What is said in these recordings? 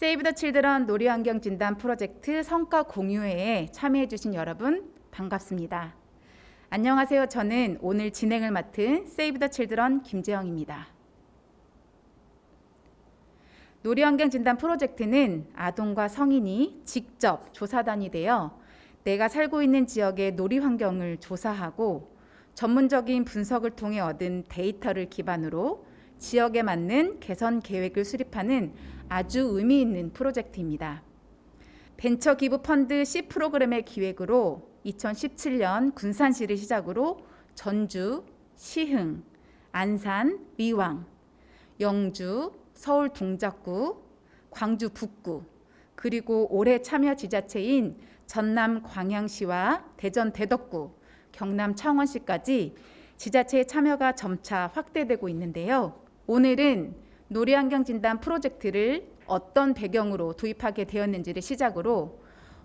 세이브 더 칠드런 놀이환경 진단 프로젝트 성과 공유회에 참여해 주신 여러분 반갑습니다. 안녕하세요. 저는 오늘 진행을 맡은 세이브 더 칠드런 김재영입니다. 놀이환경 진단 프로젝트는 아동과 성인이 직접 조사단이 되어 내가 살고 있는 지역의 놀이 환경을 조사하고 전문적인 분석을 통해 얻은 데이터를 기반으로 지역에 맞는 개선 계획을 수립하는 아주 의미 있는 프로젝트입니다. 벤처 기부 펀드 C 프로그램의 기획으로 2017년 군산시를 시작으로 전주, 시흥, 안산, 의왕, 영주, 서울 동작구, 광주 북구, 그리고 올해 참여 지자체인 전남 광양시와 대전 대덕구, 경남 창원시까지 지자체의 참여가 점차 확대되고 있는데요. 오늘은 놀이환경 진단 프로젝트를 어떤 배경으로 도입하게 되었는지를 시작으로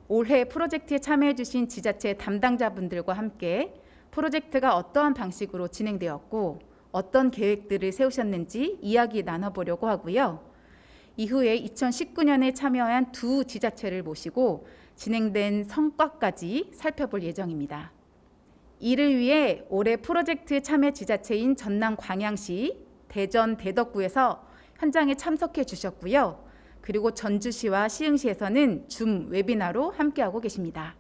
올해 프로젝트에 참여해 주신 지자체 담당자분들과 함께 프로젝트가 어떠한 방식으로 진행되었고 어떤 계획들을 세우셨는지 이야기 나눠보려고 하고요. 이후에 2019년에 참여한 두 지자체를 모시고 진행된 성과까지 살펴볼 예정입니다. 이를 위해 올해 프로젝트 참여 지자체인 전남 광양시, 대전 대덕구에서 현장에 참석해 주셨고요. 그리고 전주시와 시흥시에서는 줌 웨비나로 함께하고 계십니다.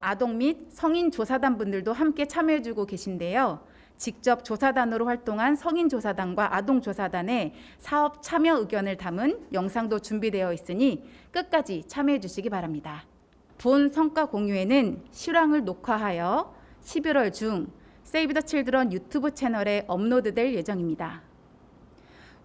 아동 및 성인 조사단 분들도 함께 참여해 주고 계신데요. 직접 조사단으로 활동한 성인 조사단과 아동 조사단의 사업 참여 의견을 담은 영상도 준비되어 있으니 끝까지 참여해 주시기 바랍니다. 본 성과 공유회는 실황을 녹화하여 11월 중 세이브 더 칠드런 유튜브 채널에 업로드될 예정입니다.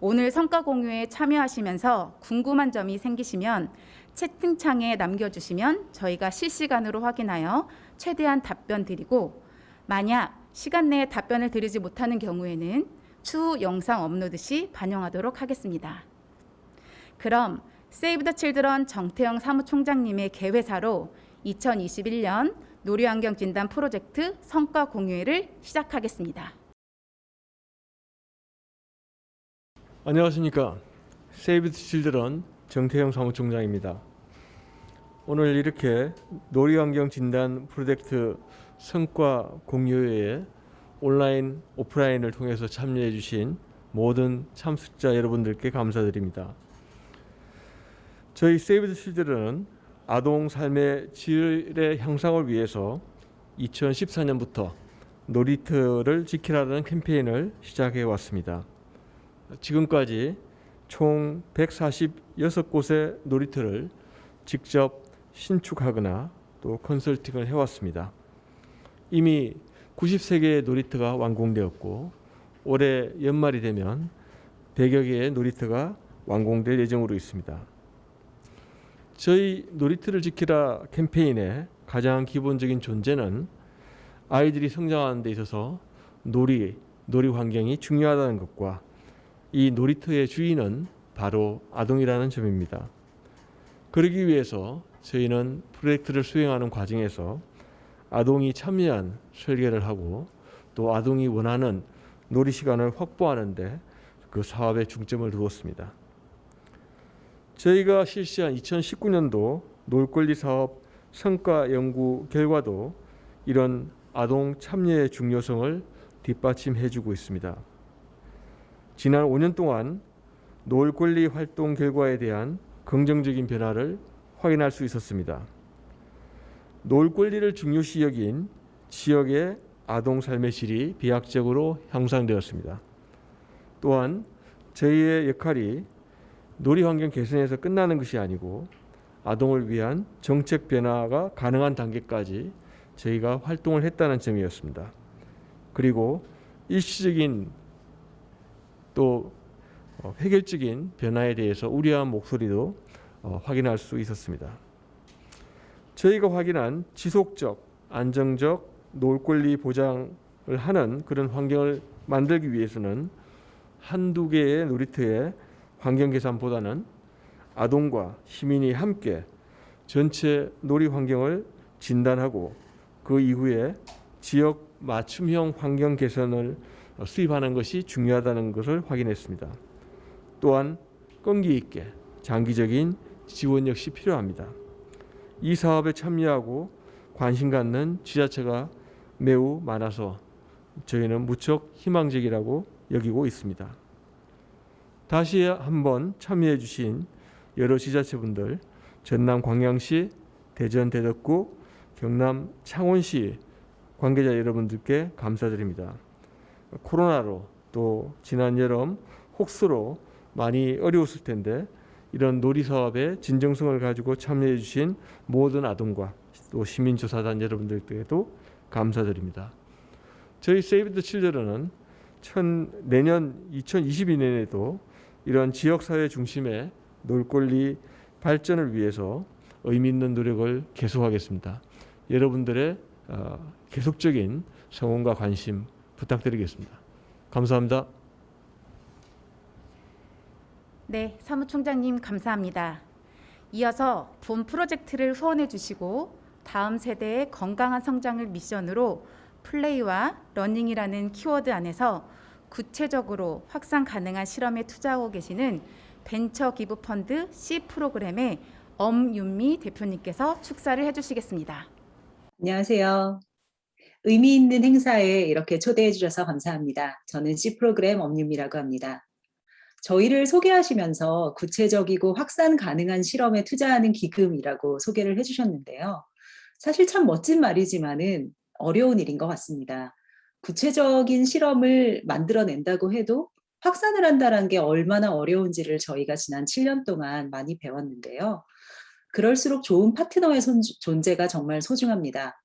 오늘 성과 공유회에 참여하시면서 궁금한 점이 생기시면 채팅창에 남겨주시면 저희가 실시간으로 확인하여 최대한 답변 드리고 만약 시간 내에 답변을 드리지 못하는 경우에는 추후 영상 업로드 시 반영하도록 하겠습니다. 그럼 세이브 더 칠드런 정태영 사무총장님의 개회사로 2021년 놀이환경 진단 프로젝트 성과 공유회를 시작하겠습니다. 안녕하십니까. 세이브 칠드런 정태영 사무총장입니다. 오늘 이렇게 놀이환경 진단 프로젝트 성과 공유회에 온라인, 오프라인을 통해서 참여해 주신 모든 참석자 여러분들께 감사드립니다. 저희 세이브 칠드런은 아동 삶의 질의 향상을 위해서 2014년부터 놀이터를 지키라는 캠페인을 시작해 왔습니다. 지금까지 총 146곳의 놀이터를 직접 신축하거나 또 컨설팅을 해왔습니다. 이미 90세 개의 놀이터가 완공되었고 올해 연말이 되면 100여 개의 놀이터가 완공될 예정으로 있습니다. 저희 놀이터를 지키라 캠페인의 가장 기본적인 존재는 아이들이 성장하는 데 있어서 놀이, 놀이 환경이 중요하다는 것과 이 놀이터의 주인은 바로 아동이라는 점입니다. 그러기 위해서 저희는 프로젝트를 수행하는 과정에서 아동이 참여한 설계를 하고 또 아동이 원하는 놀이 시간을 확보하는데 그 사업에 중점을 두었습니다. 저희가 실시한 2019년도 놀권리 사업 성과 연구 결과도 이런 아동 참여의 중요성을 뒷받침해 주고 있습니다. 지난 5년 동안 노을 권리 활동 결과에 대한 긍정적인 변화를 확인할 수 있었습니다. 노을 권리를 중요시 여긴 지역의 아동 삶의 질이 비약적으로 향상되었습니다. 또한 저희의 역할이 놀이 환경 개선에서 끝나는 것이 아니고 아동을 위한 정책 변화가 가능한 단계까지 저희가 활동을 했다는 점이었습니다. 그리고 일시적인 또 어, 획일적인 변화에 대해서 우려한 목소리도 어, 확인할 수 있었습니다. 저희가 확인한 지속적, 안정적 노을 권리 보장을 하는 그런 환경을 만들기 위해서는 한두 개의 놀이터의 환경 개선보다는 아동과 시민이 함께 전체 놀이 환경을 진단하고 그 이후에 지역 맞춤형 환경 개선을 수입하는 것이 중요하다는 것을 확인했습니다. 또한 끈기 있게 장기적인 지원 역시 필요합니다. 이 사업에 참여하고 관심 갖는 지자체가 매우 많아서 저희는 무척 희망적이라고 여기고 있습니다. 다시 한번 참여해 주신 여러 지자체분들 전남 광양시, 대전 대덕구, 경남 창원시 관계자 여러분들께 감사드립니다. 코로나로 또 지난 여름 혹수로 많이 어려웠을 텐데 이런 놀이 사업에 진정성을 가지고 참여해 주신 모든 아동과 또 시민조사단 여러분들께도 감사드립니다. 저희 세이브 더 칠드런은 천, 내년 2022년에도 이런 지역사회 중심의 놀권리 발전을 위해서 의미 있는 노력을 계속하겠습니다. 여러분들의 어, 계속적인 성원과 관심 부탁드리겠습니다. 감사합니다. 네, 사무총장님 감사합니다. 이어서 본 프로젝트를 후원해 주시고 다음 세대의 건강한 성장을 미션으로 play와 learning이라는 키워드 안에서 구체적으로 확산 가능한 실험에 투자하고 계시는 벤처 기부 펀드 C 프로그램의 엄윤미 대표님께서 축사를 해 주시겠습니다. 안녕하세요. 의미 있는 행사에 이렇게 초대해 주셔서 감사합니다. 저는 C 프로그램 엄윤미라고 합니다. 저희를 소개하시면서 구체적이고 확산 가능한 실험에 투자하는 기금이라고 소개를 해주셨는데요. 사실 참 멋진 말이지만은 어려운 일인 것 같습니다. 구체적인 실험을 만들어낸다고 해도 확산을 한다는 게 얼마나 어려운지를 저희가 지난 7년 동안 많이 배웠는데요. 그럴수록 좋은 파트너의 손- 존재가 정말 소중합니다.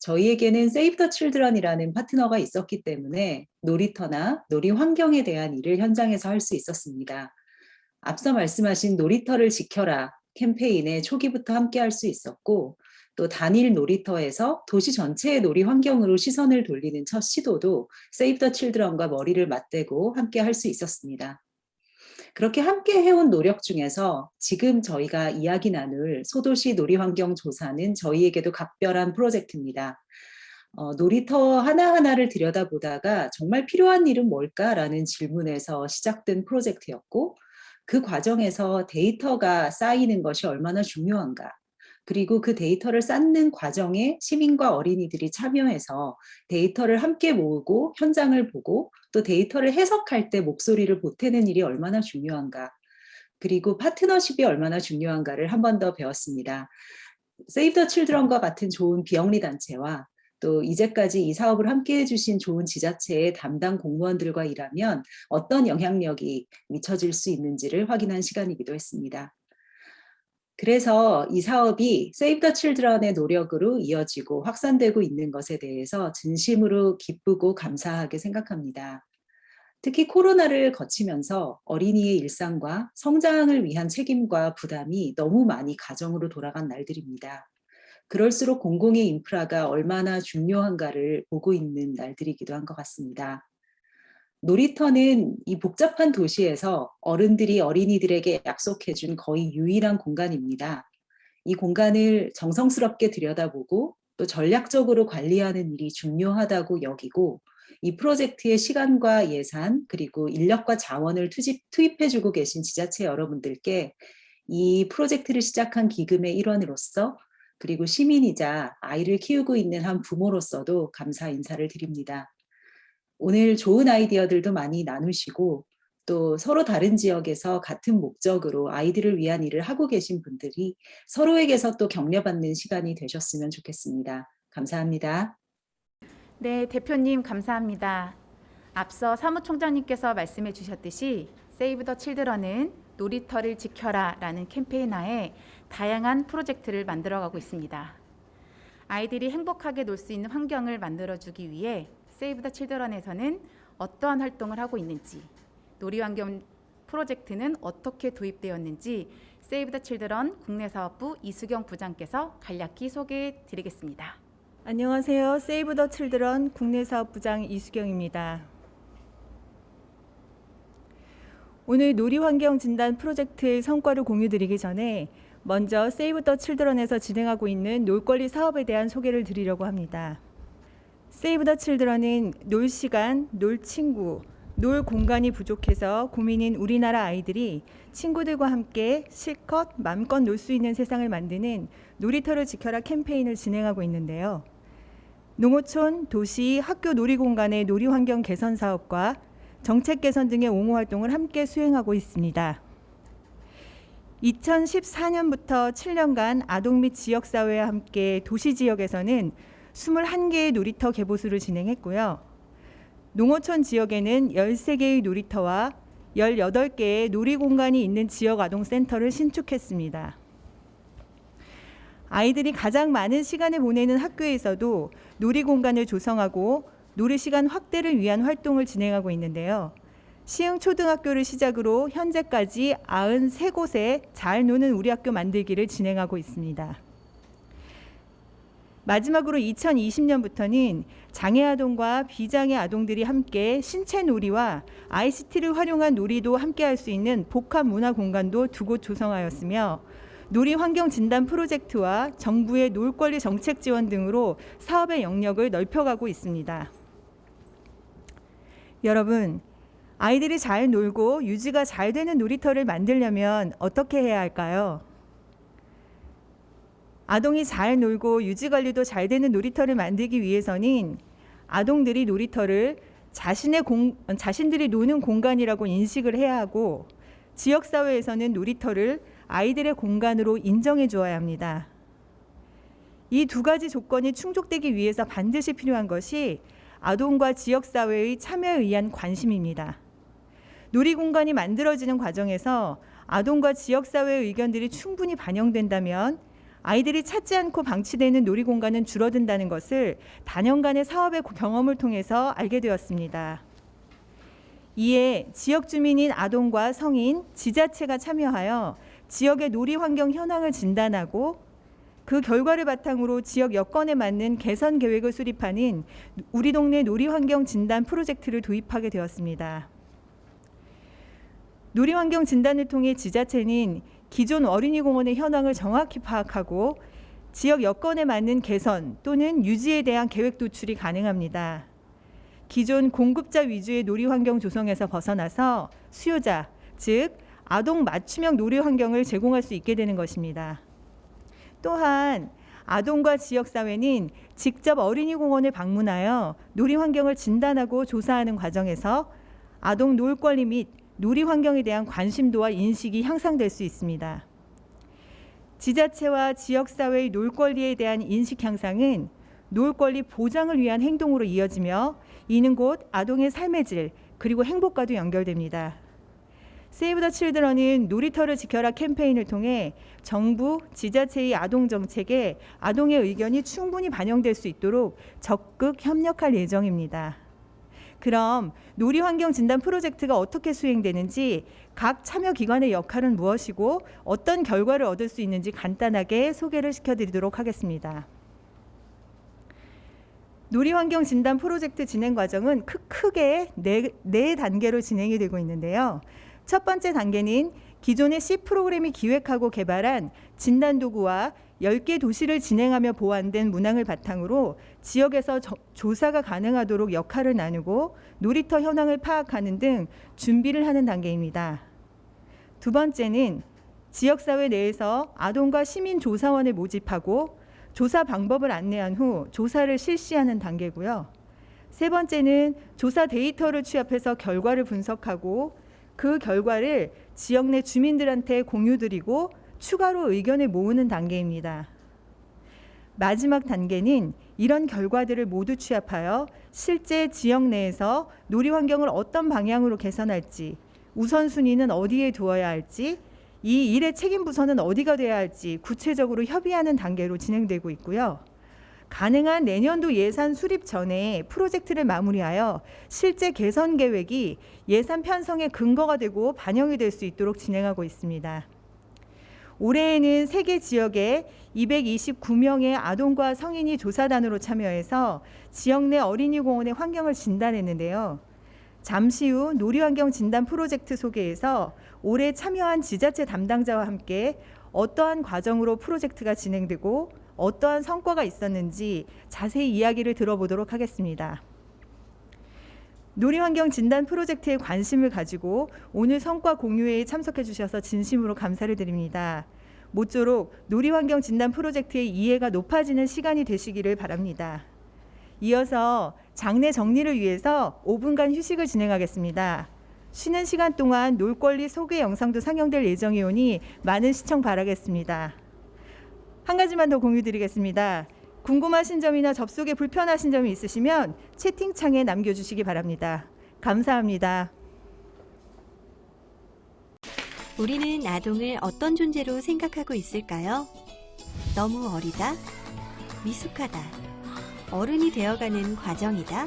저희에게는 세이브 더 칠드런이라는 파트너가 있었기 때문에 놀이터나 놀이 환경에 대한 일을 현장에서 할 수 있었습니다. 앞서 말씀하신 놀이터를 지켜라 캠페인에 초기부터 함께 할 수 있었고 또 단일 놀이터에서 도시 전체의 놀이 환경으로 시선을 돌리는 첫 시도도 세이브 더 칠드런과 머리를 맞대고 함께 할 수 있었습니다. 그렇게 함께 해온 노력 중에서 지금 저희가 이야기 나눌 소도시 놀이환경 조사는 저희에게도 각별한 프로젝트입니다. 어, 놀이터 하나하나를 들여다보다가 정말 필요한 일은 뭘까라는 질문에서 시작된 프로젝트였고 그 과정에서 데이터가 쌓이는 것이 얼마나 중요한가 그리고 그 데이터를 쌓는 과정에 시민과 어린이들이 참여해서 데이터를 함께 모으고 현장을 보고 또 데이터를 해석할 때 목소리를 보태는 일이 얼마나 중요한가 그리고 파트너십이 얼마나 중요한가를 한 번 더 배웠습니다. 세이브 더 칠드런과 같은 좋은 비영리 단체와 또 이제까지 이 사업을 함께 해 주신 좋은 지자체의 담당 공무원들과 일하면 어떤 영향력이 미쳐질 수 있는지를 확인한 시간이기도 했습니다. 그래서 이 사업이 세이브 더 칠드런의 노력으로 이어지고 확산되고 있는 것에 대해서 진심으로 기쁘고 감사하게 생각합니다. 특히 코로나를 거치면서 어린이의 일상과 성장을 위한 책임과 부담이 너무 많이 가정으로 돌아간 날들입니다. 그럴수록 공공의 인프라가 얼마나 중요한가를 보고 있는 날들이기도 한 것 같습니다. 놀이터는 이 복잡한 도시에서 어른들이 어린이들에게 약속해준 거의 유일한 공간입니다. 이 공간을 정성스럽게 들여다보고 또 전략적으로 관리하는 일이 중요하다고 여기고 이 프로젝트의 시간과 예산 그리고 인력과 자원을 투집, 투입해주고 계신 지자체 여러분들께 이 프로젝트를 시작한 기금의 일원으로서 그리고 시민이자 아이를 키우고 있는 한 부모로서도 감사 인사를 드립니다. 오늘 좋은 아이디어들도 많이 나누시고 또 서로 다른 지역에서 같은 목적으로 아이들을 위한 일을 하고 계신 분들이 서로에게서 또 격려받는 시간이 되셨으면 좋겠습니다. 감사합니다. 네, 대표님 감사합니다. 앞서 사무총장님께서 말씀해 주셨듯이 세이브 더 칠드런은 놀이터를 지켜라 라는 캠페인 하에 다양한 프로젝트를 만들어가고 있습니다. 아이들이 행복하게 놀 수 있는 환경을 만들어주기 위해 세이브 더 칠드런에서는 어떠한 활동을 하고 있는지, 놀이환경 프로젝트는 어떻게 도입되었는지 세이브 더 칠드런 국내사업부 이수경 부장께서 간략히 소개해 드리겠습니다. 안녕하세요. 세이브 더 칠드런 국내사업부장 이수경입니다. 오늘 놀이환경 진단 프로젝트의 성과를 공유드리기 전에 먼저 세이브 더 칠드런에서 진행하고 있는 놀권리 사업에 대한 소개를 드리려고 합니다. 세이브 더 칠드런은 놀 시간, 놀 친구, 놀 공간이 부족해서 고민인 우리나라 아이들이 친구들과 함께 실컷 맘껏 놀 수 있는 세상을 만드는 놀이터를 지켜라 캠페인을 진행하고 있는데요. 농어촌, 도시, 학교 놀이공간의 놀이 환경 개선 사업과 정책 개선 등의 옹호 활동을 함께 수행하고 있습니다. 2014년부터 7년간 아동 및 지역사회와 함께 도시 지역에서는 21개의 놀이터 개보수를 진행했고요. 농어촌 지역에는 13개의 놀이터와 18개의 놀이공간이 있는 지역 아동센터를 신축했습니다. 아이들이 가장 많은 시간을 보내는 학교에서도 놀이 공간을 조성하고 놀이 시간 확대를 위한 활동을 진행하고 있는데요. 시흥 초등학교를 시작으로 현재까지 93곳에 잘 노는 우리 학교 만들기를 진행하고 있습니다. 마지막으로 2020년부터는 장애 아동과 비장애 아동들이 함께 신체 놀이와 ICT를 활용한 놀이도 함께 할 수 있는 복합 문화 공간도 두 곳 조성하였으며 놀이 환경 진단 프로젝트와 정부의 놀 권리 정책 지원 등으로 사업의 영역을 넓혀가고 있습니다. 여러분, 아이들이 잘 놀고 유지가 잘 되는 놀이터를 만들려면 어떻게 해야 할까요? 아동이 잘 놀고 유지 관리도 잘 되는 놀이터를 만들기 위해서는 아동들이 놀이터를 자신의 공, 자신들이 노는 공간이라고 인식을 해야 하고 지역 사회에서는 놀이터를 아이들의 공간으로 인정해 주어야 합니다. 이 두 가지 조건이 충족되기 위해서 반드시 필요한 것이 아동과 지역 사회의 참여에 의한 관심입니다. 놀이 공간이 만들어지는 과정에서 아동과 지역 사회의 의견들이 충분히 반영된다면 아이들이 찾지 않고 방치되는 놀이 공간은 줄어든다는 것을 단연간의 사업의 경험을 통해서 알게 되었습니다. 이에 지역 주민인 아동과 성인, 지자체가 참여하여 지역의 놀이 환경 현황을 진단하고 그 결과를 바탕으로 지역 여건에 맞는 개선 계획을 수립하는 우리 동네 놀이 환경 진단 프로젝트를 도입하게 되었습니다. 놀이 환경 진단을 통해 지자체는 기존 어린이 공원의 현황을 정확히 파악하고 지역 여건에 맞는 개선 또는 유지에 대한 계획 도출이 가능합니다. 기존 공급자 위주의 놀이 환경 조성에서 벗어나서 수요자, 즉 아동 맞춤형 놀이 환경을 제공할 수 있게 되는 것입니다. 또한 아동과 지역 사회는 직접 어린이 공원을 방문하여 놀이 환경을 진단하고 조사하는 과정에서 아동 놀 권리 및 놀이 환경에 대한 관심도와 인식이 향상될 수 있습니다. 지자체와 지역 사회의 놀 권리에 대한 인식 향상은 놀 권리 보장을 위한 행동으로 이어지며 이는 곧 아동의 삶의 질 그리고 행복과도 연결됩니다. 세이브 더 칠드런은 놀이터를 지켜라 캠페인을 통해 정부, 지자체의 아동 정책에 아동의 의견이 충분히 반영될 수 있도록 적극 협력할 예정입니다. 그럼 놀이 환경 진단 프로젝트가 어떻게 수행되는지 각 참여 기관의 역할은 무엇이고 어떤 결과를 얻을 수 있는지 간단하게 소개를 시켜드리도록 하겠습니다. 놀이 환경 진단 프로젝트 진행 과정은 크, 크게 네, 네 단계로 진행이 되고 있는데요. 첫 번째 단계는 기존의 C 프로그램이 기획하고 개발한 진단 도구와 10개 도시를 진행하며 보완된 문항을 바탕으로 지역에서 저, 조사가 가능하도록 역할을 나누고 놀이터 현황을 파악하는 등 준비를 하는 단계입니다. 두 번째는 지역사회 내에서 아동과 시민 조사원을 모집하고 조사 방법을 안내한 후 조사를 실시하는 단계고요. 세 번째는 조사 데이터를 취합해서 결과를 분석하고 그 결과를 지역 내 주민들한테 공유드리고 추가로 의견을 모으는 단계입니다. 마지막 단계는 이런 결과들을 모두 취합하여 실제 지역 내에서 놀이 환경을 어떤 방향으로 개선할지, 우선순위는 어디에 두어야 할지, 이 일의 책임 부서는 어디가 돼야 할지 구체적으로 협의하는 단계로 진행되고 있고요. 가능한 내년도 예산 수립 전에 프로젝트를 마무리하여 실제 개선 계획이 예산 편성의 근거가 되고 반영이 될 수 있도록 진행하고 있습니다. 올해에는 세계 지역에 229명의 아동과 성인이 조사단으로 참여해서 지역 내 어린이 공원의 환경을 진단했는데요. 잠시 후 놀이환경 진단 프로젝트 소개에서 올해 참여한 지자체 담당자와 함께 어떠한 과정으로 프로젝트가 진행되고 어떠한 성과가 있었는지 자세히 이야기를 들어보도록 하겠습니다. 놀이환경 진단 프로젝트에 관심을 가지고 오늘 성과 공유회에 참석해 주셔서 진심으로 감사를 드립니다. 모쪼록 놀이환경 진단 프로젝트의 이해가 높아지는 시간이 되시기를 바랍니다. 이어서 장례 정리를 위해서 5분간 휴식을 진행하겠습니다. 쉬는 시간 동안 놀권리 소개 영상도 상영될 예정이오니 많은 시청 바라겠습니다. 한 가지만 더 공유드리겠습니다. 궁금하신 점이나 접속에 불편하신 점이 있으시면 채팅창에 남겨주시기 바랍니다. 감사합니다. 우리는 아동을 어떤 존재로 생각하고 있을까요? 너무 어리다? 미숙하다? 어른이 되어가는 과정이다?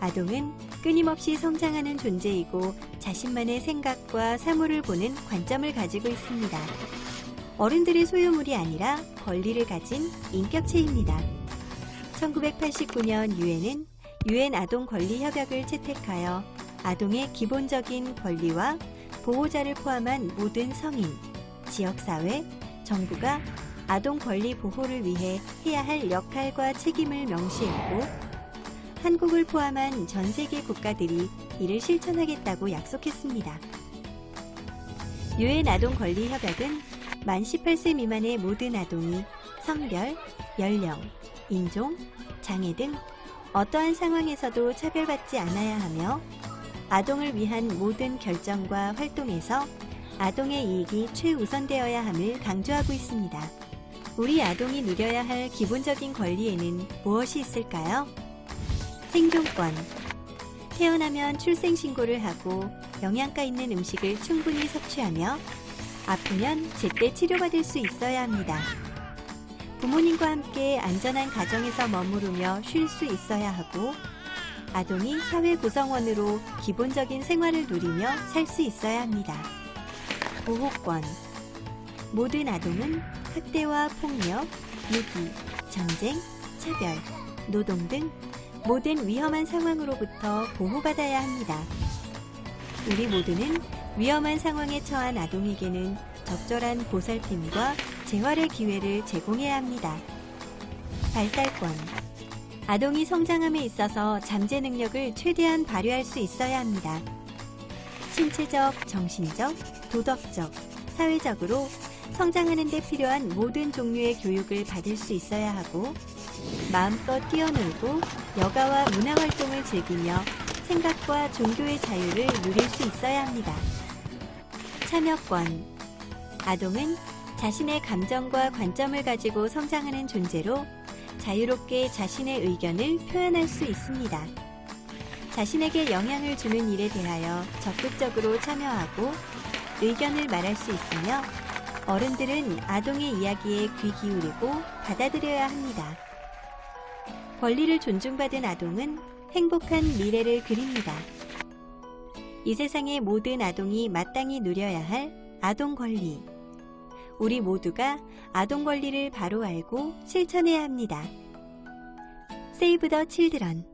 아동은 끊임없이 성장하는 존재이고 자신만의 생각과 사물을 보는 관점을 가지고 있습니다. 어른들의 소유물이 아니라 권리를 가진 인격체입니다. 1989년 유엔은 유엔 아동 권리 협약을 채택하여 아동의 기본적인 권리와 보호자를 포함한 모든 성인, 지역사회, 정부가 아동 권리 보호를 위해 해야 할 역할과 책임을 명시했고, 한국을 포함한 전 세계 국가들이 이를 실천하겠다고 약속했습니다. 유엔 아동 권리 협약은 만 18세 미만의 모든 아동이 성별, 연령, 인종, 장애 등 어떠한 상황에서도 차별받지 않아야 하며 아동을 위한 모든 결정과 활동에서 아동의 이익이 최우선되어야 함을 강조하고 있습니다. 우리 아동이 누려야 할 기본적인 권리에는 무엇이 있을까요? 생존권. 태어나면 출생신고를 하고 영양가 있는 음식을 충분히 섭취하며 아프면 제때 치료받을 수 있어야 합니다. 부모님과 함께 안전한 가정에서 머무르며 쉴 수 있어야 하고 아동이 사회 구성원으로 기본적인 생활을 누리며 살 수 있어야 합니다. 보호권. 모든 아동은 학대와 폭력, 유기, 전쟁, 차별, 노동 등 모든 위험한 상황으로부터 보호받아야 합니다. 우리 모두는 위험한 상황에 처한 아동에게는 적절한 보살핌과 재활의 기회를 제공해야 합니다. 발달권. 아동이 성장함에 있어서 잠재 능력을 최대한 발휘할 수 있어야 합니다. 신체적, 정신적, 도덕적, 사회적으로 성장하는 데 필요한 모든 종류의 교육을 받을 수 있어야 하고 마음껏 뛰어놀고 여가와 문화 활동을 즐기며 생각과 종교의 자유를 누릴 수 있어야 합니다. 참여권. 아동은 자신의 감정과 관점을 가지고 성장하는 존재로 자유롭게 자신의 의견을 표현할 수 있습니다. 자신에게 영향을 주는 일에 대하여 적극적으로 참여하고 의견을 말할 수 있으며 어른들은 아동의 이야기에 귀 기울이고 받아들여야 합니다. 권리를 존중받은 아동은 행복한 미래를 그립니다. 이 세상의 모든 아동이 마땅히 누려야 할 아동 권리. 우리 모두가 아동 권리를 바로 알고 실천해야 합니다. 세이브 더 칠드런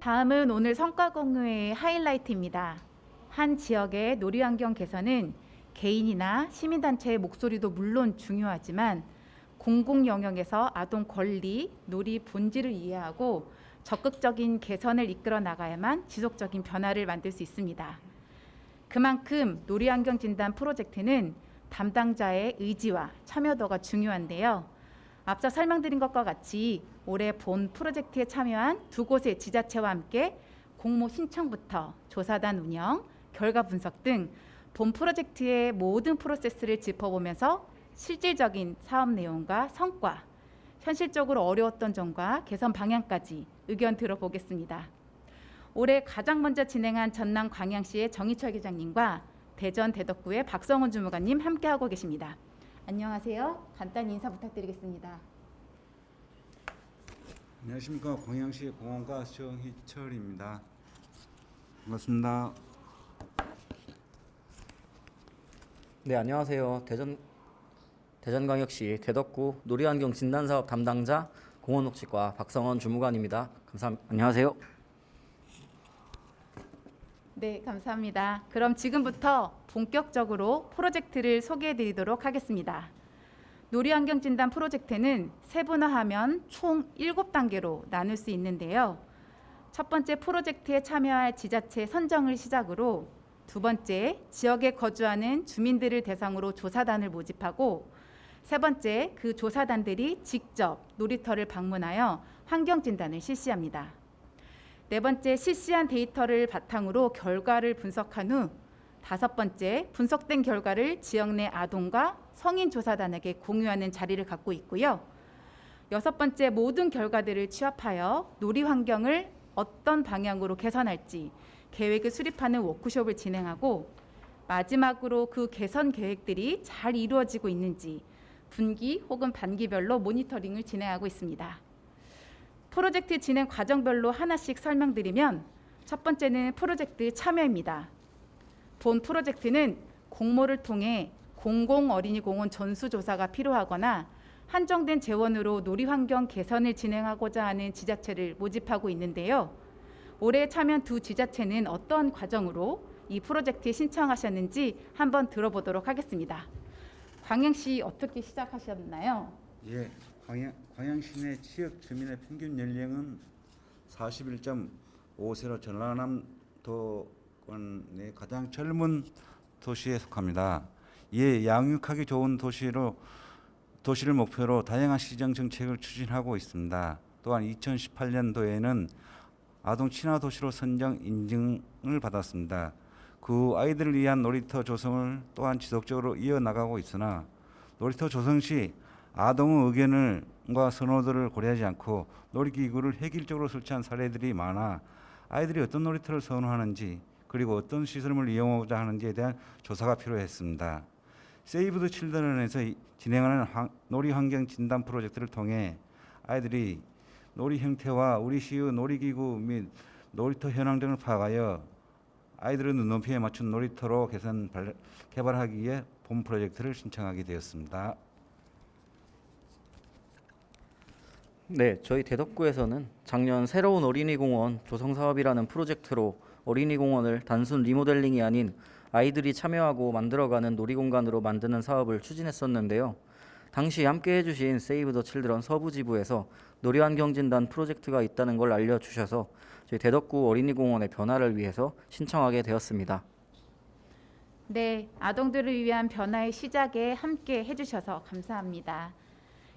다음은 오늘 성과 공유의 하이라이트입니다. 한 지역의 놀이 환경 개선은 개인이나 시민단체의 목소리도 물론 중요하지만 공공 영역에서 아동 권리, 놀이 본질을 이해하고 적극적인 개선을 이끌어 나가야만 지속적인 변화를 만들 수 있습니다. 그만큼 놀이 환경 진단 프로젝트는 담당자의 의지와 참여도가 중요한데요. 앞서 설명드린 것과 같이 올해 본 프로젝트에 참여한 두 곳의 지자체와 함께 공모 신청부터 조사단 운영, 결과 분석 등 본 프로젝트의 모든 프로세스를 짚어보면서 실질적인 사업 내용과 성과, 현실적으로 어려웠던 점과 개선 방향까지 의견 들어보겠습니다. 올해 가장 먼저 진행한 전남 광양시의 정희철 기장님과 대전 대덕구의 박성훈 주무관님 함께하고 계십니다. 안녕하세요. 간단히 인사 부탁드리겠습니다. 안녕하십니까 광양시 공원과 정희철입니다. 반갑습니다. 네, 안녕하세요. 대전 대전광역시 대덕구 놀이환경 진단사업 담당자 공원녹지과 박성원 주무관입니다. 감사합니다. 안녕하세요. 네, 감사합니다. 그럼 지금부터 본격적으로 프로젝트를 소개해 드리도록 하겠습니다. 놀이환경 진단 프로젝트는 세분화하면 총 7단계로 나눌 수 있는데요. 첫 번째 프로젝트에 참여할 지자체 선정을 시작으로 두 번째 지역에 거주하는 주민들을 대상으로 조사단을 모집하고 세 번째 그 조사단들이 직접 놀이터를 방문하여 환경 진단을 실시합니다. 네 번째 실시한 데이터를 바탕으로 결과를 분석한 후 다섯 번째 분석된 결과를 지역 내 아동과 성인 조사단에게 공유하는 자리를 갖고 있고요. 여섯 번째 모든 결과들을 취합하여 놀이 환경을 어떤 방향으로 개선할지 계획을 수립하는 워크숍을 진행하고 마지막으로 그 개선 계획들이 잘 이루어지고 있는지 분기 혹은 반기별로 모니터링을 진행하고 있습니다. 프로젝트 진행 과정별로 하나씩 설명드리면 첫 번째는 프로젝트 참여입니다. 본 프로젝트는 공모를 통해 공공 어린이 공원 전수 조사가 필요하거나 한정된 재원으로 놀이 환경 개선을 진행하고자 하는 지자체를 모집하고 있는데요. 올해 참여한 두 지자체는 어떤 과정으로 이 프로젝트에 신청하셨는지 한번 들어보도록 하겠습니다. 광양시 어떻게 시작하셨나요? 예, 광양, 광양시 내 지역 주민의 평균 연령은 41.5세로 전라남도권 내 가장 젊은 도시에 속합니다. 이에 양육하기 좋은 도시로 도시를 목표로 다양한 시정 정책을 추진하고 있습니다. 또한 2018년도에는 아동 친화 도시로 선정 인증을 받았습니다. 그 아이들을 위한 놀이터 조성을 또한 지속적으로 이어나가고 있으나 놀이터 조성 시 아동의 의견을과 선호도를 고려하지 않고 놀이기구를 획일적으로 설치한 사례들이 많아 아이들이 어떤 놀이터를 선호하는지 그리고 어떤 시설물을 이용하고자 하는지에 대한 조사가 필요했습니다. 세이브 더 칠드런에서 이- 진행하는 환- 놀이 환경 진단 프로젝트를 통해 아이들이 놀이 형태와 우리 시의 놀이기구 및 놀이터 현황 등을 파악하여 아이들의 눈높이에 맞춘 놀이터로 개선 발- 개발하기 위해 본 프로젝트를 신청하게 되었습니다. 네, 저희 대덕구에서는 작년 새로운 어린이공원 조성 사업이라는 프로젝트로 어린이공원을 단순 리모델링이 아닌 아이들이 참여하고 만들어가는 놀이공간으로 만드는 사업을 추진했었는데요. 당시 함께 해주신 세이브 더 칠드런 서부지부에서 놀이환경진단 프로젝트가 있다는 걸 알려주셔서 저희 대덕구 어린이공원의 변화를 위해서 신청하게 되었습니다. 네, 아동들을 위한 변화의 시작에 함께 해주셔서 감사합니다.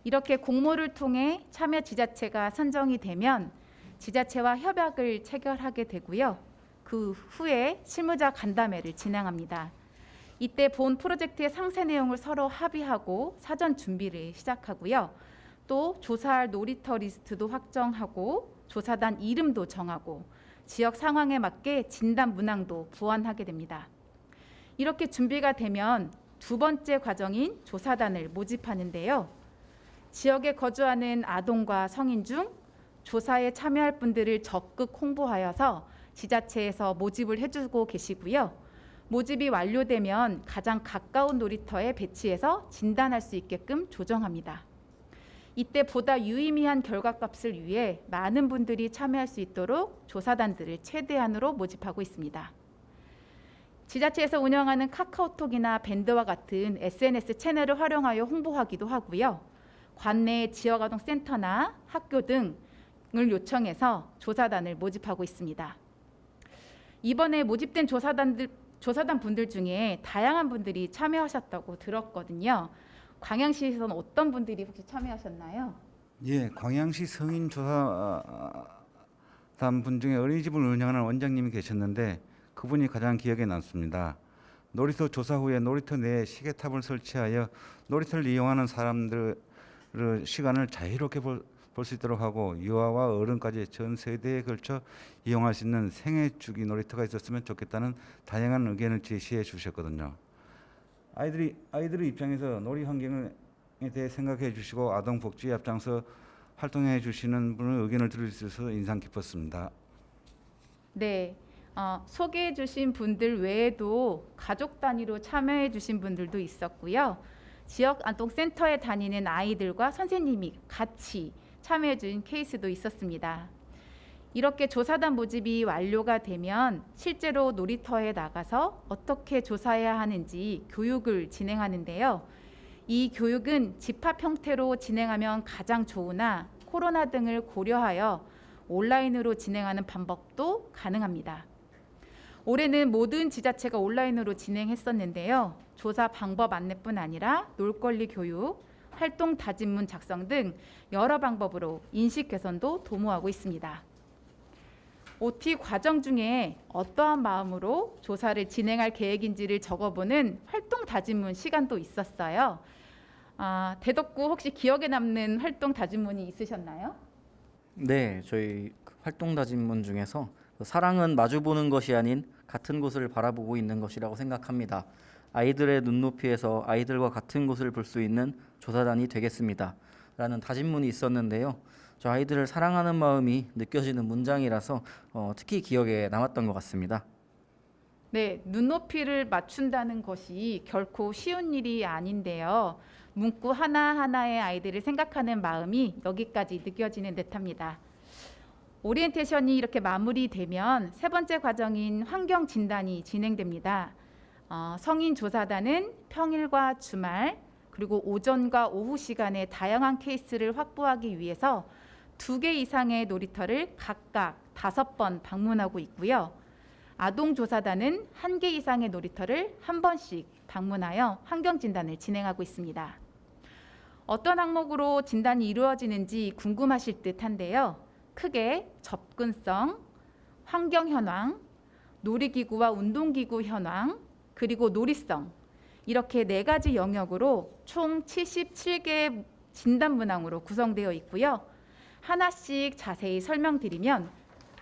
이렇게 공모를 통해 참여 지자체가 선정이 되면 지자체와 협약을 체결하게 되고요. 그 후에 실무자 간담회를 진행합니다. 이때 본 프로젝트의 상세 내용을 서로 합의하고 사전 준비를 시작하고요. 또 조사할 놀이터 리스트도 확정하고 조사단 이름도 정하고 지역 상황에 맞게 진단 문항도 보완하게 됩니다. 이렇게 준비가 되면 두 번째 과정인 조사단을 모집하는데요. 지역에 거주하는 아동과 성인 중 조사에 참여할 분들을 적극 홍보하여서 지자체에서 모집을 해주고 계시고요. 모집이 완료되면 가장 가까운 놀이터에 배치해서 진단할 수 있게끔 조정합니다. 이때 보다 유의미한 결과값을 위해 많은 분들이 참여할 수 있도록 조사단들을 최대한으로 모집하고 있습니다. 지자체에서 운영하는 카카오톡이나 밴드와 같은 SNS 채널을 활용하여 홍보하기도 하고요. 관내 지역아동센터나 학교 등을 요청해서 조사단을 모집하고 있습니다. 이번에 모집된 조사단들 조사단 분들 중에 다양한 분들이 참여하셨다고 들었거든요. 광양시에서는 어떤 분들이 혹시 참여하셨나요? 예, 광양시 성인 조사단 분 중에 어린이집을 운영하는 원장님이 계셨는데 그분이 가장 기억에 남습니다. 놀이터 조사 후에 놀이터 내에 시계탑을 설치하여 놀이터를 이용하는 사람들의 시간을 자유롭게 볼수 있도록 하고 유아와 어른까지 전 세대에 걸쳐 이용할 수 있는 생애 주기 놀이터가 있었으면 좋겠다는 다양한 의견을 제시해 주셨거든요. 아이들이 아이들의 입장에서 놀이 환경에 대해 생각해 주시고 아동 복지에 앞장서 활동해 주시는 분의 의견을 들을 수 있어서 인상 깊었습니다. 네, 어, 소개해 주신 분들 외에도 가족 단위로 참여해 주신 분들도 있었고요. 지역 아동센터에 다니는 아이들과 선생님이 같이 참여해 준 케이스도 있었습니다. 이렇게 조사단 모집이 완료가 되면 실제로 놀이터에 나가서 어떻게 조사해야 하는지 교육을 진행하는데요. 이 교육은 집합 형태로 진행하면 가장 좋으나 코로나 등을 고려하여 온라인으로 진행하는 방법도 가능합니다. 올해는 모든 지자체가 온라인으로 진행했었는데요. 조사 방법 안내뿐 아니라 놀권리 교육, 활동 다짐문 작성 등 여러 방법으로 인식 개선도 도모하고 있습니다. OT 과정 중에 어떠한 마음으로 조사를 진행할 계획인지를 적어보는 활동 다짐문 시간도 있었어요. 아, 대덕구 혹시 기억에 남는 활동 다짐문이 있으셨나요? 네, 저희 그 활동 다짐문 중에서 그 사랑은 마주보는 것이 아닌 같은 곳을 바라보고 있는 것이라고 생각합니다. 아이들의 눈높이에서 아이들과 같은 곳을 볼 수 있는 조사단이 되겠습니다. 라는 다짐문이 있었는데요. 저 아이들을 사랑하는 마음이 느껴지는 문장이라서 어, 특히 기억에 남았던 것 같습니다. 네, 눈높이를 맞춘다는 것이 결코 쉬운 일이 아닌데요. 문구 하나하나의 아이들을 생각하는 마음이 여기까지 느껴지는 듯합니다. 오리엔테이션이 이렇게 마무리되면 세 번째 과정인 환경 진단이 진행됩니다. 어, 성인 조사단은 평일과 주말 그리고 오전과 오후 시간에 다양한 케이스를 확보하기 위해서 두 개 이상의 놀이터를 각각 다섯 번 방문하고 있고요. 아동 조사단은 한 개 이상의 놀이터를 한 번씩 방문하여 환경 진단을 진행하고 있습니다. 어떤 항목으로 진단이 이루어지는지 궁금하실 듯한데요. 크게 접근성, 환경 현황, 놀이기구와 운동기구 현황, 그리고 놀이성 이렇게 네 가지 영역으로 총 77개의 진단 문항으로 구성되어 있고요. 하나씩 자세히 설명드리면